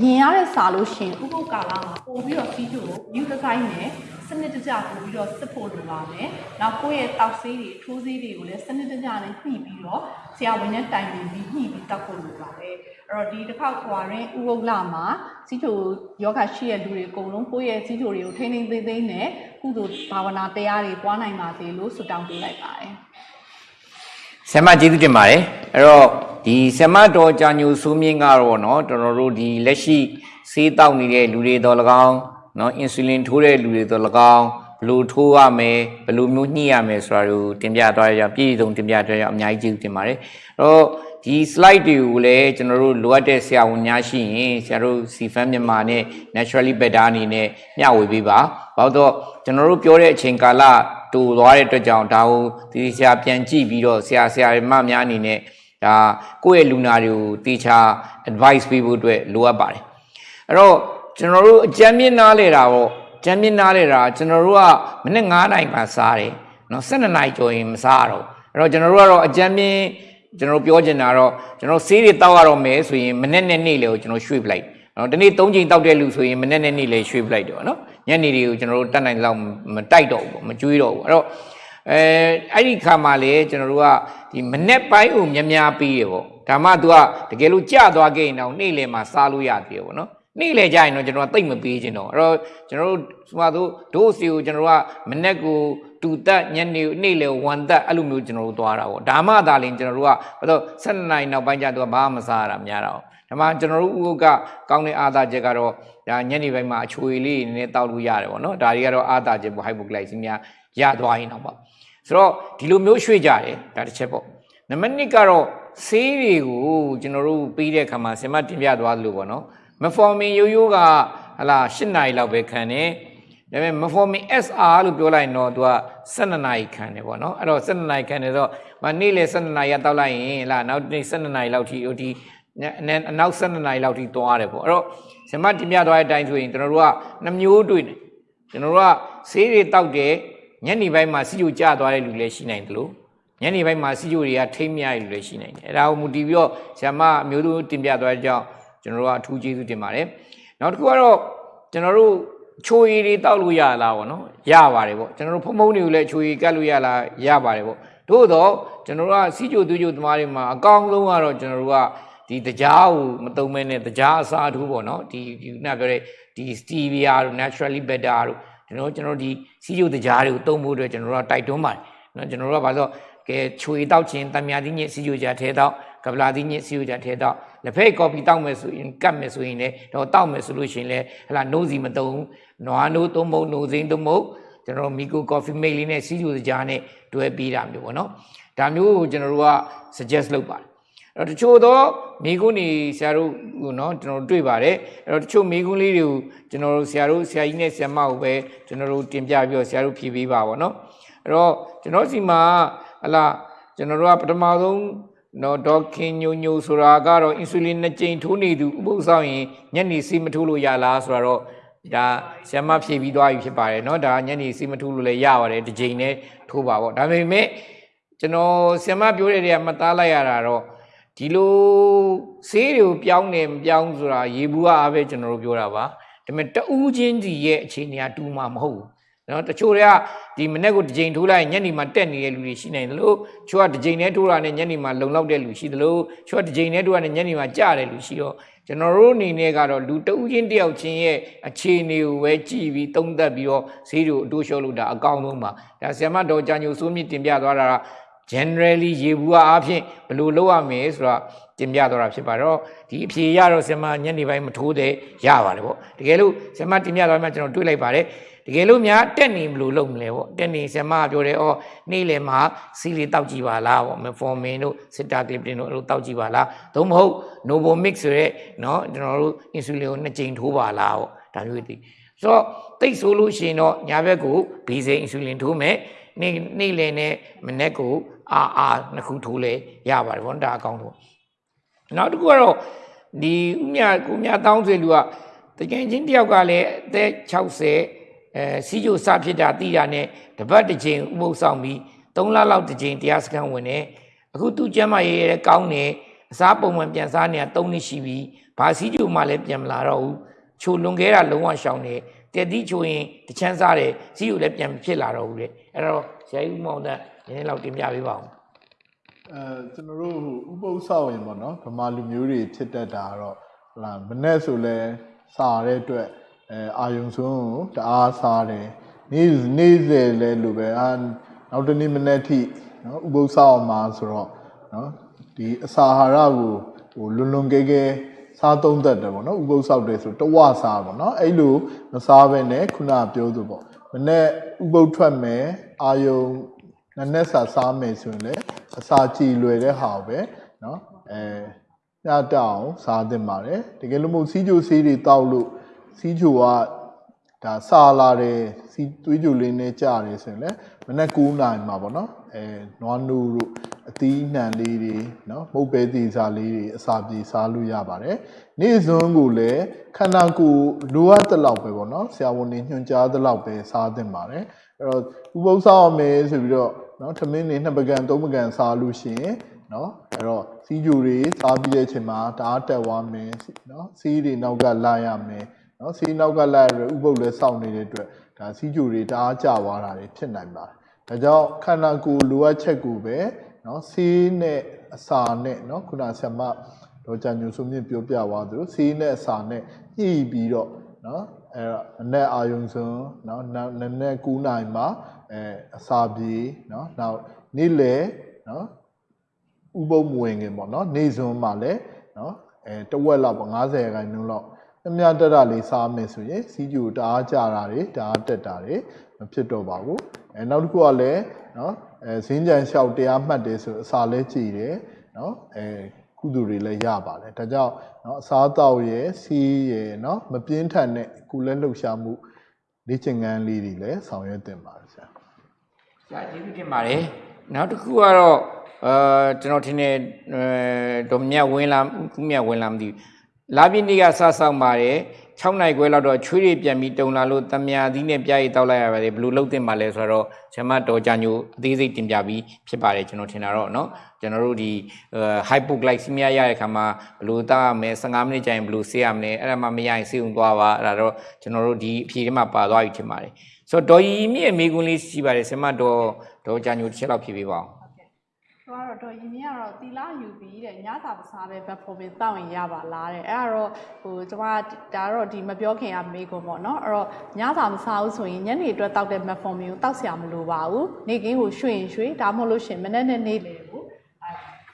ရင်ရတဲ့စာလို့ရှိရင်ဥပုပ်ကာလမှာပို့ပြီးတော့စီးကျို့ကို new design နဲ့စန စ်တကျပို့ပြီးတော့စစ်ဖို့လိုပါမယ်။နောက်ကိုယ့်ရဲ့တောက်ဆေးတွေထိုးဆေးတွေကိုလည်းစနစ်တကျနဲ့ညှိပြီးတော့ဆရာဝန်နဲ့တိုင်ပင်ပြီးညှိပြီးတောက်ဖို့လိုပါတယ်။အဲ့တော့ဒီတစ်ခေါက်ကွာရင်ဥပုပ်လာမှာစီးကျို့ယောဂရှိတဲ့လူတွေအကုန်လုံးကိုယ့်ရဲ့စီးကျို့တွေကိုထိန်းထိန်းသိမ်းသိမ်းနဲ့ကုသိုလ်ဘာဝနာတရားတွေပွားနိုင်ပါစေလို့ဆုတောင်းပေးလိုက်ပါတယ်။ ဆ iam ကျေးဇူးတင်ပါတယ်အဲ့တော့ဒီဆ iam တော်ကြာညိုဆိုးမြင့်ကတော့เนาะတော်တော်တို့ဒီလက်ရှိဆေးတောက်နေတဲ့လူတွေတော်၎င်း နော်အင်ဆူလင်ထိုးတဲ့လူတွေတော့၎င်းဘလို့ထိုးရမယ်ဘလို့မျိုးညှိရမယ်ဆိုတာကိုတင်ပြသွားရအောင်ပြည်စုံတင်ပြသွားရအောင်အများကြီးကျေးဇူးတင်ပါတယ်အဲ့တော့ဒီ slide တွေကိုလည်းကျွန်တော်တို့လိုအပ်တဲ့ဆရာဝန်များရှိရင်ဆရာတို့ CFAN မြန်မာနဲ့ naturally better အနေနဲ့မျှဝေပေးပါဘာလို့တော့ကျွန်တော်တို့ပြောတဲ့အချိန်ကာလတူသွားတဲ့အတွက်ကြောင့်ဒါကိုဒီဆရာပြန်ကြည့်ပြီးတော့ဆရာဆရာမများအနေနဲ့ဒါကိုယ့်ရဲ့လူနာတွေကိုတေချာ advice ပေးဖို့အတွက်လိုအပ်ပါတယ်အဲ့တော့ ကျွန်တော်တို့အကြမ်းမြင့်နားလေတာပေါ့ကြမ်းမြင့်နားလေတာကျွန်တော်တို့ကမနေ့9နိုင်မှစားတယ်နော်12နိုင်ကျော်ရင်မစားတော့အဲ့တော့ကျွန်တော်တို့ကတော့အကြမ်းမြင့်ကျွန်တော်ပြောချင်တာတော့ကျွန်တော်ဆေးတွေတောက်ရတော့မယ်ဆိုရင်မနေ့နဲ့နေ့လေကိုကျွန်တော်ရွှေ့ပလိုက်နော်ဒီနေ့၃ချိန်တောက်တဲ့လူဆိုရင်မနေ့နဲ့နေ့လေရွှေ့ပလိုက်တော့နော်ညနေတွေကိုကျွန်တော်တို့တတ်နိုင်လောက်မတိုက်တော့ဘူးမကြွေးတော့ဘူးအဲ့တော့အဲအဲ့ဒီခါမှာလေကျွန်တော်တို့ကဒီမနေ့ပိုင်းကိုမြများပြီးရပေါ့ဒါမှ तू ကတကယ်လို့ကြာသွားခဲ့ရင်တော့နေ့လေမှာစားလို့ရသေးတယ်ပေါ့နော် နေ့လေကြရင်တော့ကျွန်တော်ကတိတ်မပေးခြင်းတော့အဲ့တော့ကျွန်တော်တို့ဆိုမှတို့ဒို့စီကိုကျွန်တော်တို့ကမနေ့ကိုတူတက်ညနေနေ့လေဝန်တက်အဲ့လိုမျိုးကျွန်တော်တို့သွားတာပေါ့ဒါမှသာလင်ကျွန်တော်တို့ကဘာလို့7နိုင်နောက်ပိုင်းကျတော့ဘာမှမစားရတာများတော့ဒါမှကျွန်တော်တို့ဥုပ်ကကောင်းတဲ့အာသာချက်ကတော့ဒါညနေပိုင်းမှာအချွေလေးနည်းနည်းတောက်လို့ရတယ်ပေါ့နော်ဒါတွေကတော့အာသာချက်ပေါ့ဟိုက်ပိုဂလိုက်စီမီယာရသွားရင်တော့ပေါ့ဆိုတော့ဒီလိုမျိုးရွှေ့ကြတယ်ဒါတစ်ချက်ပေါ့နံပါတ်1ကတော့ဆေးတွေကိုကျွန်တော်တို့ပြီးတဲ့အခါမှာဆင်မတင်ပြသွားသလိုပေါ့နော် မဖော်မင်ရိုးရိုးကဟလာ8နာရီလောက်ပဲခံတယ်ဒါပေမဲ့မဖော်မင် SR လို့ပြောလိုက်ရင်တော့သူက12နာရီခံတယ်ပေါ့နော်အဲ့တော့12နာရီခံတယ်ဆိုတော့မနေ့လေ12နာရီတောက်လိုက်ရင်လာနောက်နေ့12နာရီလောက်ထိဟိုဒီအနောက်12နာရီလောက်ထိသွားတယ်ပေါ့အဲ့တော့ဇမတင်ပြသွားတဲ့အတိုင်းဆိုရင်ကျွန်တော်တို့ကနှမျိုးတွေ့တယ်ကျွန်တော်တို့ကဆေးတွေတောက်တယ်ညနေပိုင်းမှာစီဂျိုကျသွားတဲ့လူလည်းရှိနိုင်တယ်လို့ညနေပိုင်းမှာစီဂျိုတွေကထိမ့်မြရလူလည်းရှိနိုင်တယ်အဲ့ဒါကိုမူတည်ပြီးတော့ဇမအမျိုးသူတင်ပြသွားတဲ့ကြောင့် ကျွန်တော်တို့ကအထူးကျေးဇူးတင်ပါတယ်နောက်တစ်ခုကတော့ကျွန်တော်တို့ချိုရည်တွေတောက်လို့ရလားပေါ့နော်ရပါတယ်ပေါ့ကျွန်တော်တို့ဖုံဖုံတွေကိုလည်းချိုရည်ကတ်လို့ရလားရပါတယ်ပေါ့သို့တော့ကျွန်တော်တို့ကစီဂျိုသူဂျိုသမားတွေမှာအကောင်းဆုံးကတော့ကျွန်တော်တို့ကဒီတကြားကိုမတုံမဲနဲ့တကြားအစားထိုးပေါ့နော်ဒီဒီခုနပြောတဲ့ဒီ stevia တို့ naturally better တို့ကျွန်တော်ကျွန်တော်ဒီစီဂျိုတကြားတွေကိုတုံးဖို့အတွက်ကျွန်တော်တို့ကတိုက်တွန်းပါတယ်နော်ကျွန်တော်တို့ကဘာလို့ကဲချွေတောက်ခြင်းတံမြာသီးညစ်စီဂျိုကြားထဲတောက် ကပလာသီးညစ်စီယူတာထဲတော့လက်ဖက်ကော်ဖီတောက်မယ်ဆိုရင်ကတ်မယ်ဆိုရင်လည်းတော့တောက်မယ်ဆိုလို့ရှိရင်လည်းဟလာနှုံးစီမတုံးနွားနိုးသုံးမုံနှုံးစိမ့်သုံးမုံကျွန်တော်မီကိုကော်ဖီမိတ်လေးနဲ့စီယူကြားနဲ့တွဲပေးတာမျိုးပေါ့နော်ဒါမျိုးကိုကျွန်တော်တို့က suggest လုပ်ပါတယ်အဲ့တော့တချို့တော့မိကုန်းနေဆရာတို့ဟိုနော်ကျွန်တော်တွေ့ပါတယ်အဲ့တော့တချို့မိကုန်းလေးတွေကိုကျွန်တော်တို့ဆရာတို့ဆရာကြီးနဲ့ဆရာမကိုပဲကျွန်တော်တို့တင်ပြပြီးတော့ဆရာတို့ဖြေပေးပါဗောနော်အဲ့တော့ကျွန်တော်စီမှာဟလာကျွန်တော်တို့ကပထမဆုံး နော်ဒေါက်ခင်ညိုညိုဆိုတာကတော့အင်ဆူလင်နှစ်ကြိမ်ထိုးနေသူဥပုသ်ဆောင်ရင်ညနေစီမထိုးလို့ရလားဆိုတော့ဒါဆရာမဖြေပြီးသွားပြီဖြစ်ပါတယ်เนาะဒါညနေစီမထိုးလို့လည်းရပါတယ်တစ်ကြိမ်နဲ့ထိုးပါဗောဒါပေမဲ့ကျွန်တော်ဆရာမပြောတဲ့နေရာမှတ်သားလိုက်ရတာတော့ဒီလိုဆေးတွေကိုပြောင်းတယ်မပြောင်းဆိုတာရေဘူးအားပဲကျွန်တော်တို့ပြောတာပါဒါပေမဲ့တဦးချင်းစီရဲ့အခြေအနေကတူမှာမဟုတ်ဘူး နော်တချို့တွေကဒီမနေ့ကတစ်ကြိမ်ထိုးလိုက်ညနေမှာတက်နေတဲ့လူတွေရှိနိုင်တယ်လို့ချို့ကတစ်ကြိမ်နဲ့ထိုးတာနဲ့ညနေမှာလုံလောက်တဲ့လူရှိတယ်လို့ချို့ကတစ်ကြိမ်နဲ့ထိုးတာနဲ့ညနေမှာကြတဲ့လူရှိတော့ကျွန်တော်တို့အနေနဲ့ကတော့လူတဦးချင်းတယောက်ချင်းရဲ့အခြေအနေကိုပဲကြည့်ပြီးသုံးသပ်ပြီးတော့ဈေးတို့အတိုးလျှော့လို့ဒါအကောင်းဆုံးပါဒါဆ iam တော်ကြာညိုစိုးမြင့်တင်ပြသွားတာက generally ရေဘူးအားဖြင့်ဘယ်လိုလုပ်ရမလဲဆိုတာတင်ပြတော့တာဖြစ်ပါတော့ဒီအဖြေရတော့ဆင်မညနေပိုင်းမထိုးတဲ့ရပါတယ်ပေါ့တကယ်လို့ဆင်မတင်ပြတော့မှကျွန်တော်တွေးလိုက်ပါတယ် တကယ်လို့များတက်နေမလို့လုပ်မလဲပေါ့တက်နေဆရာမပြောတယ်ဩနေ့လယ်မှာစီလီတောက်ကြည့်ပါလားပေါ့မဖော်မင်တို့စစ်တာကလစ်ပတင်တို့အဲ့လိုတောက်ကြည့်ပါလားသို့မဟုတ် noble mix ဆိုရက်နော်ကျွန်တော်တို့ insulin ကိုနှစ်ကြိမ်ထိုးပါလားပေါ့ဒါမျိုးတွေဆိုတော့တိတ်ဆိုလို့ရှိရင်တော့ညာဘက်ကိုဘီစိန် insulin ထိုးမယ်နေ့နေ့လယ်နဲ့မနေ့ကိုအာအာနှစ်ခုထိုးလဲရပါတယ်ဘောဒါအကောင်းဆုံးနောက်တစ်ခုကတော့ဒီဥမြကိုမြတောင်းဆွေလူကတကယ်ချင်းတယောက်ကလည်းအသက်60 အဲစီးကျိုစဖြစ်တာတိတာနဲ့တပတ်တစ်ချိန်ဥပုသ်ဆောင်ပြီး3လလောက်တစ်ချိန်တရားစခန်းဝင်တယ်အခုသူ့ကျမ်းမာရေးရဲကောင်းတယ်အစားပုံမှန်ပြန်စားနေတာ၃နှစ်ရှိပြီဘာစီးကျူမှလည်းပြန်မလာတော့ဘူးချိုလွန်ခဲ့တာလုံးဝရှောင်နေတက်တိချိုရင်တချမ်းစားတယ်စီးကျူလည်းပြန်မဖြစ်လာတော့ဘူးလေအဲ့တော့ဆရာကြီးဦးမောင်တဲ့နည်းနည်းလောက်တင်ပြပေးပါဦးအဲကျွန်တော်တို့ဥပုသ်ဆောက်ရင်ပေါ့နော်ဗမာလူမျိုးတွေဖြစ်တတ်တာကတော့ဟလာမနဲ့ဆိုလဲစားတဲ့အတွက် အဲအာယုံဆုံးကိုတအားစားတယ်နေ့နေ့စဉ်လဲလို့ပဲအာနောက်တနေ့မနေ့ထိနော်ဥပုသ်ဆောင်မှာဆိုတော့နော်ဒီအစာဟာရကိုဟိုလွန်လွန်ကဲကဲစားသုံးတတ်တယ်ပေါ့နော်ဥပုသ်ဆောက်တယ်ဆိုတဝစားပေါ့နော်အဲ့လိုမစားဘဲနဲ့ခုနပြောသူပေါ့မနေ့ဥပုသ်ထွက်မယ်အာယုံနနက်စာစားမယ်ဆိုရင်လည်းအစာကြည်လွယ်တဲ့ဟာကိုပဲနော်အဲညတောင်စားသင့်ပါတယ်တကယ်လို့မဟုတ်စီးကျိုးစီးတွေတောက်လို့ စီးချိုကဒါစာလာတယ်စီးသွေးချိုလေးနဲ့ကြတယ်ဆိုရင်လည်းမနက်9နာရီမှာပေါ့နော်အဲနွားနို့တို့အသီးနှံလေးတွေနော်မုတ်ပဲသီးစာလေးတွေအစာပြေစားလို့ရပါတယ်နေ့စွန်းကိုလည်းခန္ဓာကိုယ်လိုအပ်တဲ့လောက်ပဲပေါ့နော်ဆရာဝန်တွေညွှန်ကြားတဲ့လောက်ပဲစားသင့်ပါတယ်အဲ့တော့ဥပုသ်စားအောင်မယ်ဆိုပြီးတော့နော်ထမင်းတွေနှစ်ပကံသုံးပကံစားလို့ရှိရင်နော်အဲ့တော့စီးကြိုတွေစားပြီးတဲ့အချိန်မှာတအားတက်သွားမယ်နော်စီးတွေနောက်ကလာရမယ် နော်စီးနောက်ကလိုက်ရဥပုပ်လည်းစောင့်နေတဲ့အတွက်ဒါစီးကြိုတွေတအားကျသွားတာတွေဖြစ်နိုင်ပါတယ်ဒါကြောင့်ခန္ဓာကိုယ်လိုအပ်ချက်ကိုပဲနော်စီးနဲ့အစာနဲ့နော်ခုနဆရာမဒေါ်ချန်ညူစုမြင့်ပြောပြသွားသလိုစီးနဲ့အစာနဲ့ညှိပြီးတော့နော်အဲ့တော့အနက်အာယုံစွန်းနော်နက်နက်9နိုင်မှာအဲအစာပြေနော်နောက်နေ့လယ်နော်ဥပုံမဝင်ခင်ပေါ့နော်နေစွန်းမှာလည်းနော်အဲတဝက်လောက်ပေါ့90ရာခိုင်နှုန်းလောက် အမြတ်တရလေးစားမယ်ဆိုရင်စီဂျူတအားကြတာတွေတအားတက်တာတွေမဖြစ်တော့ပါဘူးအဲနောက်တစ်ခုကလည်းနော်အဲဈင်းကြံလျှောက်တရားမှတ်တယ်ဆိုအစာလဲကြည်တယ်နော်အဲကုသိုလ်တွေလည်းရပါတယ်ဒါကြောင့်နော်အစာတော့ရယ်စီးရယ်နော်မပြင်းထန်တဲ့ကုလဲလှုပ်ရှားမှုလေ့ကျင့်ခန်းလေးတွေလည်းဆောင်ရွက်သင့်ပါတယ်ဆရာဆရာကျေးဇူးတင်ပါတယ်နောက်တစ်ခုကတော့အာကျွန်တော်ထင်တယ်ဒေါ်မြတ်ဝင်းလာကုမြတ်ဝင်းလာမသိဘူး လာပြည့်နေ့ကစဆောက်ပါတယ်6နိုင်ခွဲလောက်တော့ချွေးတွေပြန်ပြီးတုံလာလို့တမယာသီးနဲ့ပြားရည်တောက်လိုက်ရပါတယ်ဘယ်လိုလုပ်တင်ပါလဲဆိုတော့ဆရာမတော်ကြညိုအသေးစိတ်တင်ပြပြီးဖြစ်ပါတယ်ကျွန်တော်ထင်တာတော့เนาะကျွန်တော်တို့ဒီ hypoglycemia ရတဲ့ခါမှာဘယ်လိုတောက်ရမလဲ15မိနစ်ကြာရင်ဘယ်လိုဆေးရမလဲအဲ့ဒါမှမရရင်ဆေးုံသွားပါအဲ့ဒါတော့ကျွန်တော်တို့ဒီအဖြေထဲမှာပါသွားပြီထင်ပါတယ်ဆိုတော့ဒေါ်ရီမြင့်အမေကွန်းလေးရှိပါတယ်ဆရာမတော်တော်ကြညိုတစ်ချက်လောက်ဖြေပေးပါအောင် ဟုတ် ကဲ့သူကတော့တော့ယင်းမြကတော့တီလာယူပြီးတဲ့ညစာမစားပဲဘက်ဖော်ပြီးတောက်ရင်ရပါလားတဲ့အဲ့ဒါတော့ဟိုကျွန်မဒါတော့ဒီမပြောခင်ကမေးကုန်ပေါ့နော်အဲ့တော့ညစာမစားဘူးဆိုရင်ညနေအတွက်တောက်တဲ့ metformin ကိုတောက်ဆရာမလိုပါဘူးနေ့ကင်းကိုရွှေ့ရင်ရွှေ့ဒါမှမဟုတ်လို့ရှရင်မနေ့နဲ့နေ့လေ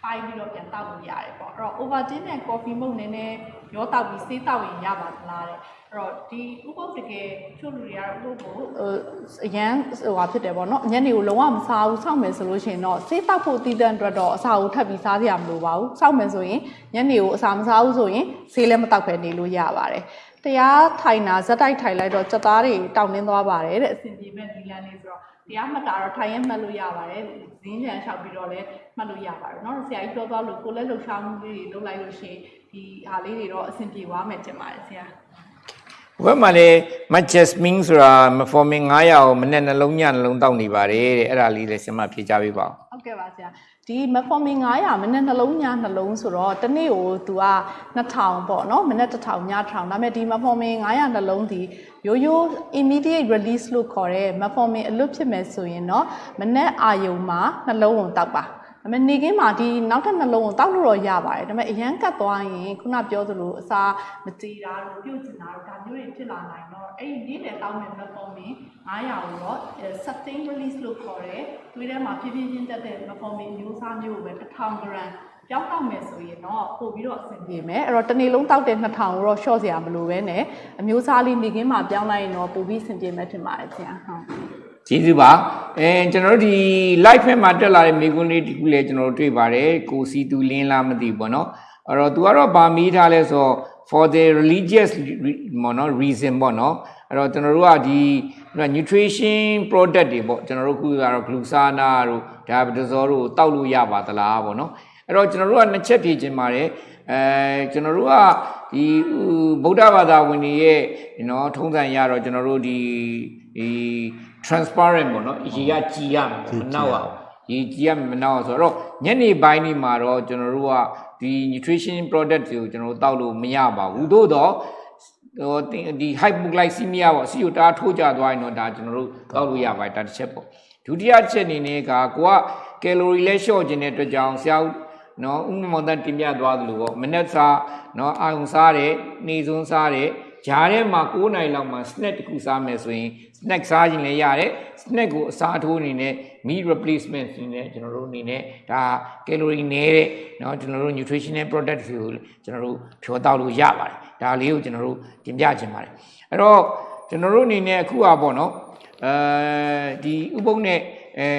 ကိုအဲဖိုင်ပြီးတော့ပြန်တောက်လို့ရတယ်ပေါ့အဲ့တော့ Ovaltine နဲ့ coffee မုတ်နည်းနည်းရောတောက်ပြီးဆေးတောက်ရင်ရပါသလားတဲ့အဲ့တော့ဒီဥပုပ်တကယ်ချို့လူတွေကတော့ဥပုပ်ကိုဟိုအရန်ဟိုဟာဖြစ်တယ်ပေါ့နော်ညနေကိုလုံးဝမစားဘူးစောင့်မယ်ဆိုလို့ရှိရင်တော့ဆေးတောက်ဖို့တည်တဲ့အတွက်တော့အစာကိုထပ်ပြီးစားစရာမလိုပါဘူးစောင့်မယ်ဆိုရင်ညနေကိုအစာမစားဘူးဆိုရင်ဆေးလည်းမတောက်ပဲနေလို့ရပါတယ်တရားထိုင်တာဇက်တိုက်ထိုင်လိုက်တော့စက်သားတွေတောင်းနှင်းသွားပါတယ်တဲ့အဆင်ပြေမဲ့ဒီလန်းလေးဆိုတော့ တရားမှတ်တာတော့ထိုင်ရင်မှတ်လို့ရပါတယ်ဇင်းချန်လျှောက်ပြီးတော့လည်းမှတ်လို့ရပါတယ်เนาะဆရာကြီးပြောသွားလို့ကိုယ်လည်းလှုပ်ရှားမှုလေးတွေလုပ်လိုက်လို့ရှိရင်ဒီဟာလေးတွေတော့အဆင်ပြေသွားမယ်ထင်ပါတယ်ဆရာ ဘယ်မှာလဲ Majasmine ဆိုတာ metformin 900ကိုမနေ့နှလုံးညနှလုံးတောက်နေပါတယ်တဲ့အဲ့ဒါလေးလည်းဆရာမဖြေချပေးပါဦး ဟုတ်ကဲ့ပါဆရာဒီ metformin 900မိနစ်နှလုံးညနှလုံးဆိုတော့တစ်နေ့ကိုသူက2000ပေါ့နော်မိနစ်1000ည1000ဒါပေမဲ့ဒီ metformin 900နှလုံးဒီ ရိုးရိုး immediate release လို့ခေါ်တဲ့ metformin အလွတ်ဖြစ်မယ်ဆိုရင်တော့မနေ့အာယုံမှာနှလုံးကိုတောက်ပါဒါပေမဲ့နေကင်းမှာဒီနောက်ထပ်နှလုံးကိုတောက်လို့တော့ရပါတယ်ဒါပေမဲ့အရန်ကတ်သွားရင်ခုနပြောသလိုအစာမကြေတာတို့ပြုတ်ကျင်တာတို့ဒါမျိုးတွေဖြစ်လာနိုင်တော့အဲ့ဒီနေ့လည်တောက်မဲ့ metformin 900ကိုတော့ sustain release လို့ခေါ်တဲ့သွေးထဲမှာဖြည်းဖြည်းချင်းတက်တဲ့ metformin မျိုးစားမျိုးကိုပဲ1000 gram ပြောင်းတောက်မယ်ဆိုရင်တော့ပို့ပြီးတော့အဆင်ပြေမယ်အဲ့တော့တစ်နေ့လုံးတောက်တဲ့2000ကိုတော့ short စရာမလိုပဲနဲ့အမျိုးစားလေးနေကင်းမှာပြောင်းလိုက်ရင်တော့ပို့ပြီးအဆင်ပြေမယ်ထင်ပါတယ်ဆရာဟုတ်ကျေးဇူးပါအဲကျွန်တော်တို့ဒီ live ဖက်မှာတက်လာတဲ့မိကွန်းလေးဒီခုလည်းကျွန်တော်တို့တွေ့ပါတယ်ကိုစီသူလင်းလားမသိဘူးပေါ့နော်အဲ့တော့သူကတော့ဗာမီးထားလဲဆိုတော့ for the religious re- ပေါ့နော် reason ပေါ့နော်အဲ့တော့ကျွန်တော်တို့ကဒီ nutrition product တွေပေါ့ကျွန်တော်တို့ခုကတော့ glucana တို့ diabetazole တို့တောက်လို့ရပါသလားပေါ့နော် အဲ့တော့ကျွန်တော်တို့ကနှစ်ချက်ဖြေချင်ပါတယ်အဲကျွန်တော်တို့ကဒီဗုဒ္ဓဘာသာဝင်တွေရဲ့နော်ထုံးစံရတော့ကျွန်တော်တို့ဒီဒီ transparent ပေါ့နော်ရေကကြည်ရမယ်မနောက်အောင်ရေကြည်ရမယ်မနောက်အောင်ဆိုတော့ညနေပိုင်းนี่မှာတော့ကျွန်တော်တို့ကဒီ nutrition product တွေကိုကျွန်တော်တို့တောက်လို့မရပါဘူးသို့တော့ဟိုဒီဒီ hypoglycemia ပေါ့စီယိုတာထိုးကြသွားရင်တော့ဒါကျွန်တော်တို့တောက်လို့ရပါတယ်ဒါတစ်ချက်ပေါ့ဒုတိယချက်အနေနဲ့ကကိုကကယ်လိုရီလဲလျှော့ခြင်းတဲ့အတွက်ကြောင့်ဆရာဦး နော်ဥမ္မောင်တန်တင်ပြသွားသလိုပေါ့မနက်စာနော်အာရုံစားတယ်နေစွန်းစားတယ်ဂျားထဲမှာ9နိုင်လောက်မှာ snack တစ်ခုစားမယ်ဆိုရင် snack စားခြင်းလည်းရတယ် snack ကိုအစားထိုးအနေနဲ့ meat replacement အနေနဲ့ကျွန်တော်တို့အနေနဲ့ဒါ calorie နည်းတဲ့เนาะကျွန်တော်တို့ nutritional product တွေကိုကျွန်တော်တို့ဖြောတောက်လို့ရပါတယ်ဒါလေးကိုကျွန်တော်တို့တင်ပြခြင်းပါတယ်အဲ့တော့ကျွန်တော်တို့အနေနဲ့အခုอ่ะပေါ့เนาะအဲဒီဥပုံနဲ့ အဲ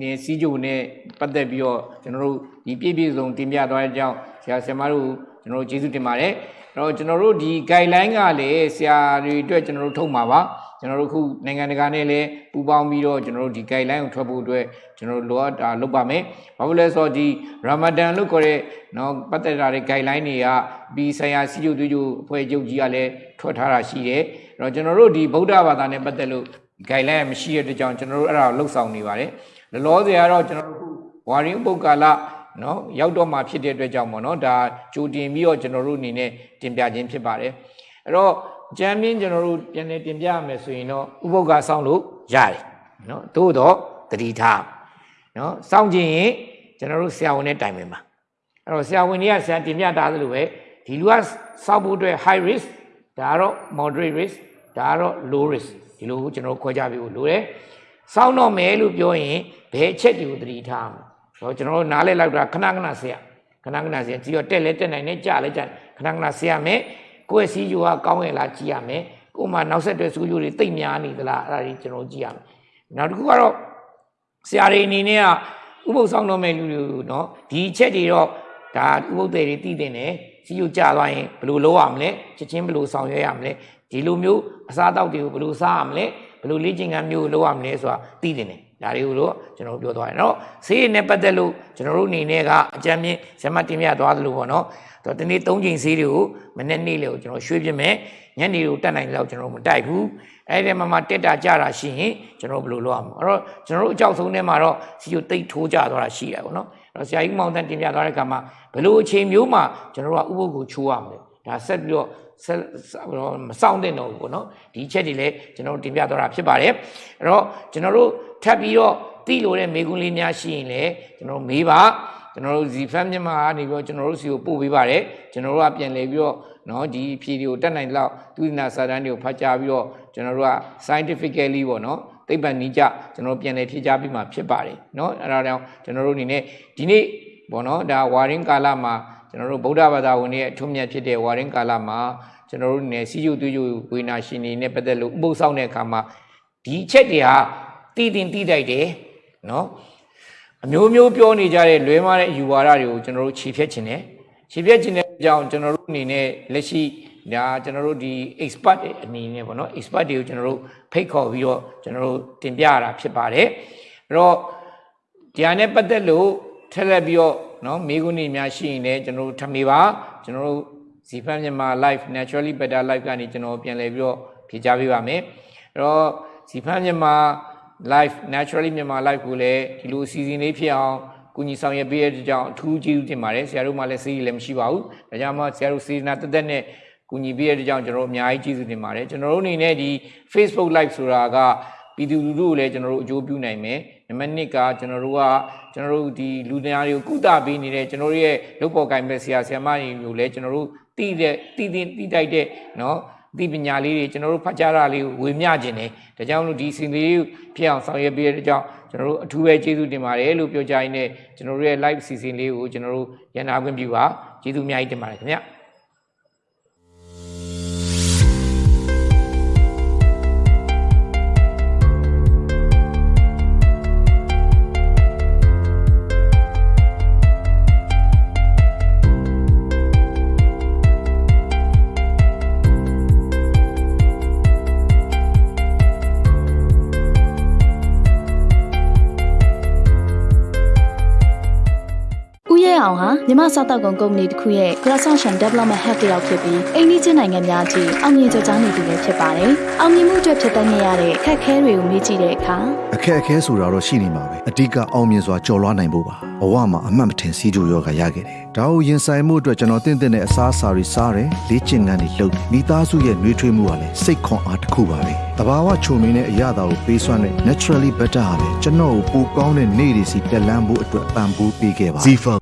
နေစီဂျိုနဲ့ပတ်သက်ပြီးတော့ကျွန်တော်တို့ဒီပြည့်ပြည့်စုံတင်ပြသွားတဲ့အကြောင်းဆရာဆရာမတို့ကျွန်တော်တို့ကျေးဇူးတင်ပါတယ်အဲ့တော့ကျွန်တော်တို့ဒီ guideline ကလည်းဆရာတွေအတွက်ကျွန်တော်တို့ထုတ်မှာပါကျွန်တော်တို့ခုနိုင်ငံတကာနဲ့လည်းပူးပေါင်းပြီးတော့ကျွန်တော်တို့ဒီ guideline ကိုထွက်ဖို့အတွက်ကျွန်တော်တို့လိုအပ်တာလုပ်ပါမယ်။ဘာလို့လဲဆိုတော့ဒီ Ramadan လို့ခေါ်တဲ့နော်ပတ်သက်တာတဲ့ guideline တွေကပြီးဆိုင်ရာစီကျုပ်သွေးကျုပ်အဖွဲ့ချုပ်ကြီးကလည်းထွက်ထားတာရှိတယ်။အဲ့တော့ကျွန်တော်တို့ဒီဗုဒ္ဓဘာသာနဲ့ပတ်သက်လို့ guideline မရှိတဲ့အတွက်ကြောင့်ကျွန်တော်တို့အဲ့ဒါကိုလှုပ်ဆောင်နေပါတယ်။လောလောဆယ်ကတော့ကျွန်တော်တို့ခုဝါရင်းပုတ်ကာလနော်ရောက်တော့မှဖြစ်တဲ့အတွက်ကြောင့်ပေါ့နော်ဒါကြိုတင်ပြီးတော့ကျွန်တော်တို့အနေနဲ့တင်ပြခြင်းဖြစ်ပါတယ်။အဲ့တော့ကြမ်းပြင်းကျွန်တော်တို့ပြန်လည်တင်ပြရမယ်ဆိုရင်တော့ဥပုပ်ကဆောင်းလို့ရတယ်နော်သို့တော့တတိထားနော်စောင့်ခြင်းရင်ကျွန်တော်တို့ဆရာဝန်နဲ့တိုင်ပင်ပါအဲ့တော့ဆရာဝန်တွေကဆရာတင်ပြတာသလိုပဲဒီလူကစောက်ဖို့အတွက် high risk ဒါကတော့ moderate risk ဒါကတော့ low risk ဒီလိုကျွန်တော်ခွဲခြားပြီးလို့တယ်စောင်းတော့မယ်လို့ပြောရင်ဘယ်အချက်တွေကိုသတိထားအောင်တော့ကျွန်တော်တို့နားလဲလောက်တာခဏခဏဆရာခဏခဏဆရာကြည့်ရတက်လဲတက်နိုင်နဲ့ကြလဲကြခဏခဏဆရာမယ်ကိုယ့်စီယူကကောင်းရဲ့လားကြည့်ရမယ်ကို့မှာနောက်ဆက်တွဲစူးယူတွေတိတ်များနေသလားအဲ့ဒါကြီးကျွန်တော်ကြည့်ရမယ်နောက်တစ်ခုကတော့ဆရာတွေအနေနဲ့ကဥပုပ်ဆောင်တော့မယ်လူတွေနော်ဒီချက်တွေတော့ဒါဥပုပ်တွေတည်တင်တယ်စီယူကြသွားရင်ဘယ်လိုလုပ်ရမလဲချက်ချင်းဘယ်လိုဆောင်ရွက်ရမလဲ ဒီလိုမျိုးအစားအသောက်တွေကိုဘယ်လိုစားရမလဲဘယ်လိုလေ့ကျင့်ခန်းမျိုးလုပ်ရမလဲဆိုတာသိတင်တယ်ဒါတွေကိုတော့ကျွန်တော်ပြောသွားတယ်เนาะဆေးရည်နဲ့ပတ်သက်လို့ကျွန်တော်တို့အနေနဲ့ကအကြံမြင့်ဇမတင်ပြသွားသလိုပေါ့เนาะတော့ဒီနေ့၃ချိန်ဆေးတွေကိုမနေ့နေ့လေကိုကျွန်တော်ရွှေ့ပြမယ်ညနေကိုတက်နိုင်တဲ့လောက်ကျွန်တော်မတိုက်ဘူးအဲ့ဒီမှာမှတက်တာကြတာရှိရင်ကျွန်တော်ဘယ်လိုလုပ်ရမလဲအဲ့တော့ကျွန်တော်တို့အကြောက်ဆုံးထဲမှာတော့စီကိုတိတ်ထိုးကြသွားတာရှိရပါတော့အဲ့တော့ဆရာကြီးမောင်တန်တင်ပြသွားတဲ့အခါမှာဘယ်လိုအချိန်မျိုးမှာကျွန်တော်တို့ကဥပုပ်ကိုချိုးရမလဲ ဒါဆက်ပြီးတော့ဆက်မစောင့်တဲ့တော့ဘူးပေါ့နော်ဒီချက်တွေလည်းကျွန်တော်တို့တင်ပြသွားတာဖြစ်ပါတယ်အဲ့တော့ကျွန်တော်တို့ထပ်ပြီးတော့သိလို့တဲ့မေကွန်းလေးများရှိရင်လည်းကျွန်တော်တို့မေးပါကျွန်တော်တို့ဇီဖန်မြန်မာကနေပြီးတော့ကျွန်တော်တို့စီကိုပို့ပေးပါတယ်ကျွန်တော်တို့ကပြန်လဲပြီးတော့နော်ဒီဖြေတွေကိုတတ်နိုင်လောက်သူနာစာတန်းတွေကိုဖတ်ကြားပြီးတော့ကျွန်တော်တို့က scientifically ပေါ့နော်သိပ္ပံနည်းကျကျွန်တော်ပြန်လဲဖြေကြားပြီးမှဖြစ်ပါတယ်နော်အဲ့ဒါကြောင့်ကျွန်တော်တို့အနေနဲ့ဒီနေ့ပေါ့နော်ဒါဝါရင်းကာလမှာ ကျွန်တော်တို့ဗုဒ္ဓဘာသာဝင်တွေအထွတ်မြတ်ဖြစ်တဲ့ဝါရင်းကာလမှာကျွန်တော်တို့နေစီယူသွေးယူဝေနာရှင်တွေနဲ့ပတ်သက်လို့ဥပုသ်ဆောင်တဲ့အခါမှာဒီချက်တွေဟာတည်တင်တည်တိုက်တယ်နော်အမျိုးမျိုးပြောနေကြတဲ့လွဲမားတဲ့အယူဝါဒတွေကိုကျွန်တော်တို့ခြေဖြတ်ခြင်းတယ်ခြေဖြတ်ခြင်းတဲ့အကြောင်းကျွန်တော်တို့အနေနဲ့လက်ရှိဒါကျွန်တော်တို့ဒီ expert အနေနဲ့ပေါ့နော် expert တွေကိုကျွန်တော်တို့ဖိတ်ခေါ်ပြီးတော့ကျွန်တော်တို့တင်ပြရတာဖြစ်ပါတယ်အဲ့တော့ဒီဟာနဲ့ပတ်သက်လို့ ထက်လက်ပြီးတော့နော်မိကုနေများရှိရင်လည်းကျွန်တော်တို့ထမေပါကျွန်တော်တို့ဇီဖန်မြန်မာ live naturally better live ကနေကျွန်တော်ပြန်လည်ပြီးတော့ဖြေကြားပေးပါမယ်အဲ့တော့ဇီဖန်မြန်မာ live naturally မြန်မာ live ကိုလည်းဒီလိုအစီအစဉ်လေးဖြစ်အောင်ကုညီဆောင်ရွက်ပေးတဲ့ကြောင့်အထူးကျေးဇူးတင်ပါတယ်ဆရာတို့မှလည်းစီးလည်းမရှိပါဘူးဒါကြောင့်မှဆရာတို့စေနာတက်တက်နဲ့ကုညီပေးတဲ့ကြောင့်ကျွန်တော်တို့အများကြီးကျေးဇူးတင်ပါတယ်ကျွန်တော်တို့အနေနဲ့ဒီ Facebook live ဆိုတာကပြည်သူလူထုကိုလည်းကျွန်တော်တို့အကျိုးပြုနိုင်မယ် နံပါတ်1ကကျွန်တော်တို့ကကျွန်တော်တို့ဒီလူနာတွေကိုကုသပေးနေတဲ့ကျွန်တော်တို့ရဲ့လုပ်ပေါ်ကိုင်မဲ့ဆရာဆရာမတွေကိုလည်းကျွန်တော်တို့တိတဲ့တိတင်တိတိုက်တဲ့နော်ဒီပညာလေးတွေကျွန်တော်တို့ဖတ်ကြားတာလေးဝေမျှခြင်းတယ်ဒါကြောင့်မလို့ဒီစင်လေးကိုဖြစ်အောင်ဆောင်ရွက်ပေးတဲ့ကြောင့်ကျွန်တော်တို့အထူးပဲကျေးဇူးတင်ပါတယ်လို့ပြောကြရင်းနဲ့ကျွန်တော်တို့ရဲ့ live season လေးကိုကျွန်တော်တို့ရန်နာခွင့်ပြုပါကျေးဇူးအများကြီးတင်ပါတယ်ခင်ဗျာ အောင်ဟာမြန်မာစားတောက်ကုန်ကုမ္ပဏီတစ်ခုရဲ့ Croissant Development Hub တစ်ယောက်ဖြစ်ပြီးအိန္ဒိချင်းနိုင်ငံများကြီးအောင်မြင်ကြကြောင်းနေသူလည်းဖြစ်ပါတယ်။အောင်မြင်မှုအတွက်ဖြစ်တတ်ခဲ့ရတဲ့အခက်အခဲတွေကိုမေးကြည့်တဲ့အခါအခက်အခဲဆိုတာတော့ရှိနေမှာပဲအဓိကအောင်မြင်စွာကြော်လွှားနိုင်ဖို့ပါဘဝမှာအမှတ်မထင်စီးကြိုရောဂါရခဲ့တယ်ဒါကိုရင်ဆိုင်မှုအတွက်ကျွန်တော်တင့်တဲ့တဲ့အစားအစာတွေစားတယ်လေ့ကျင့်ခန်းတွေလုပ်တယ်မိသားစုရဲ့နှွေးထွေးမှုကလည်းစိတ်ခွန်အားတစ်ခုပါပဲတဘာဝချုံမင်းတဲ့အရာတာကိုပေးစွမ်းတဲ့ naturally better ဟာလေကျွန်တော်ကိုပိုကောင်းတဲ့နေ့တွေစီတက်လန်းဖို့အတွက်ပံ့ပိုးပေးခဲ့ပါ Zifa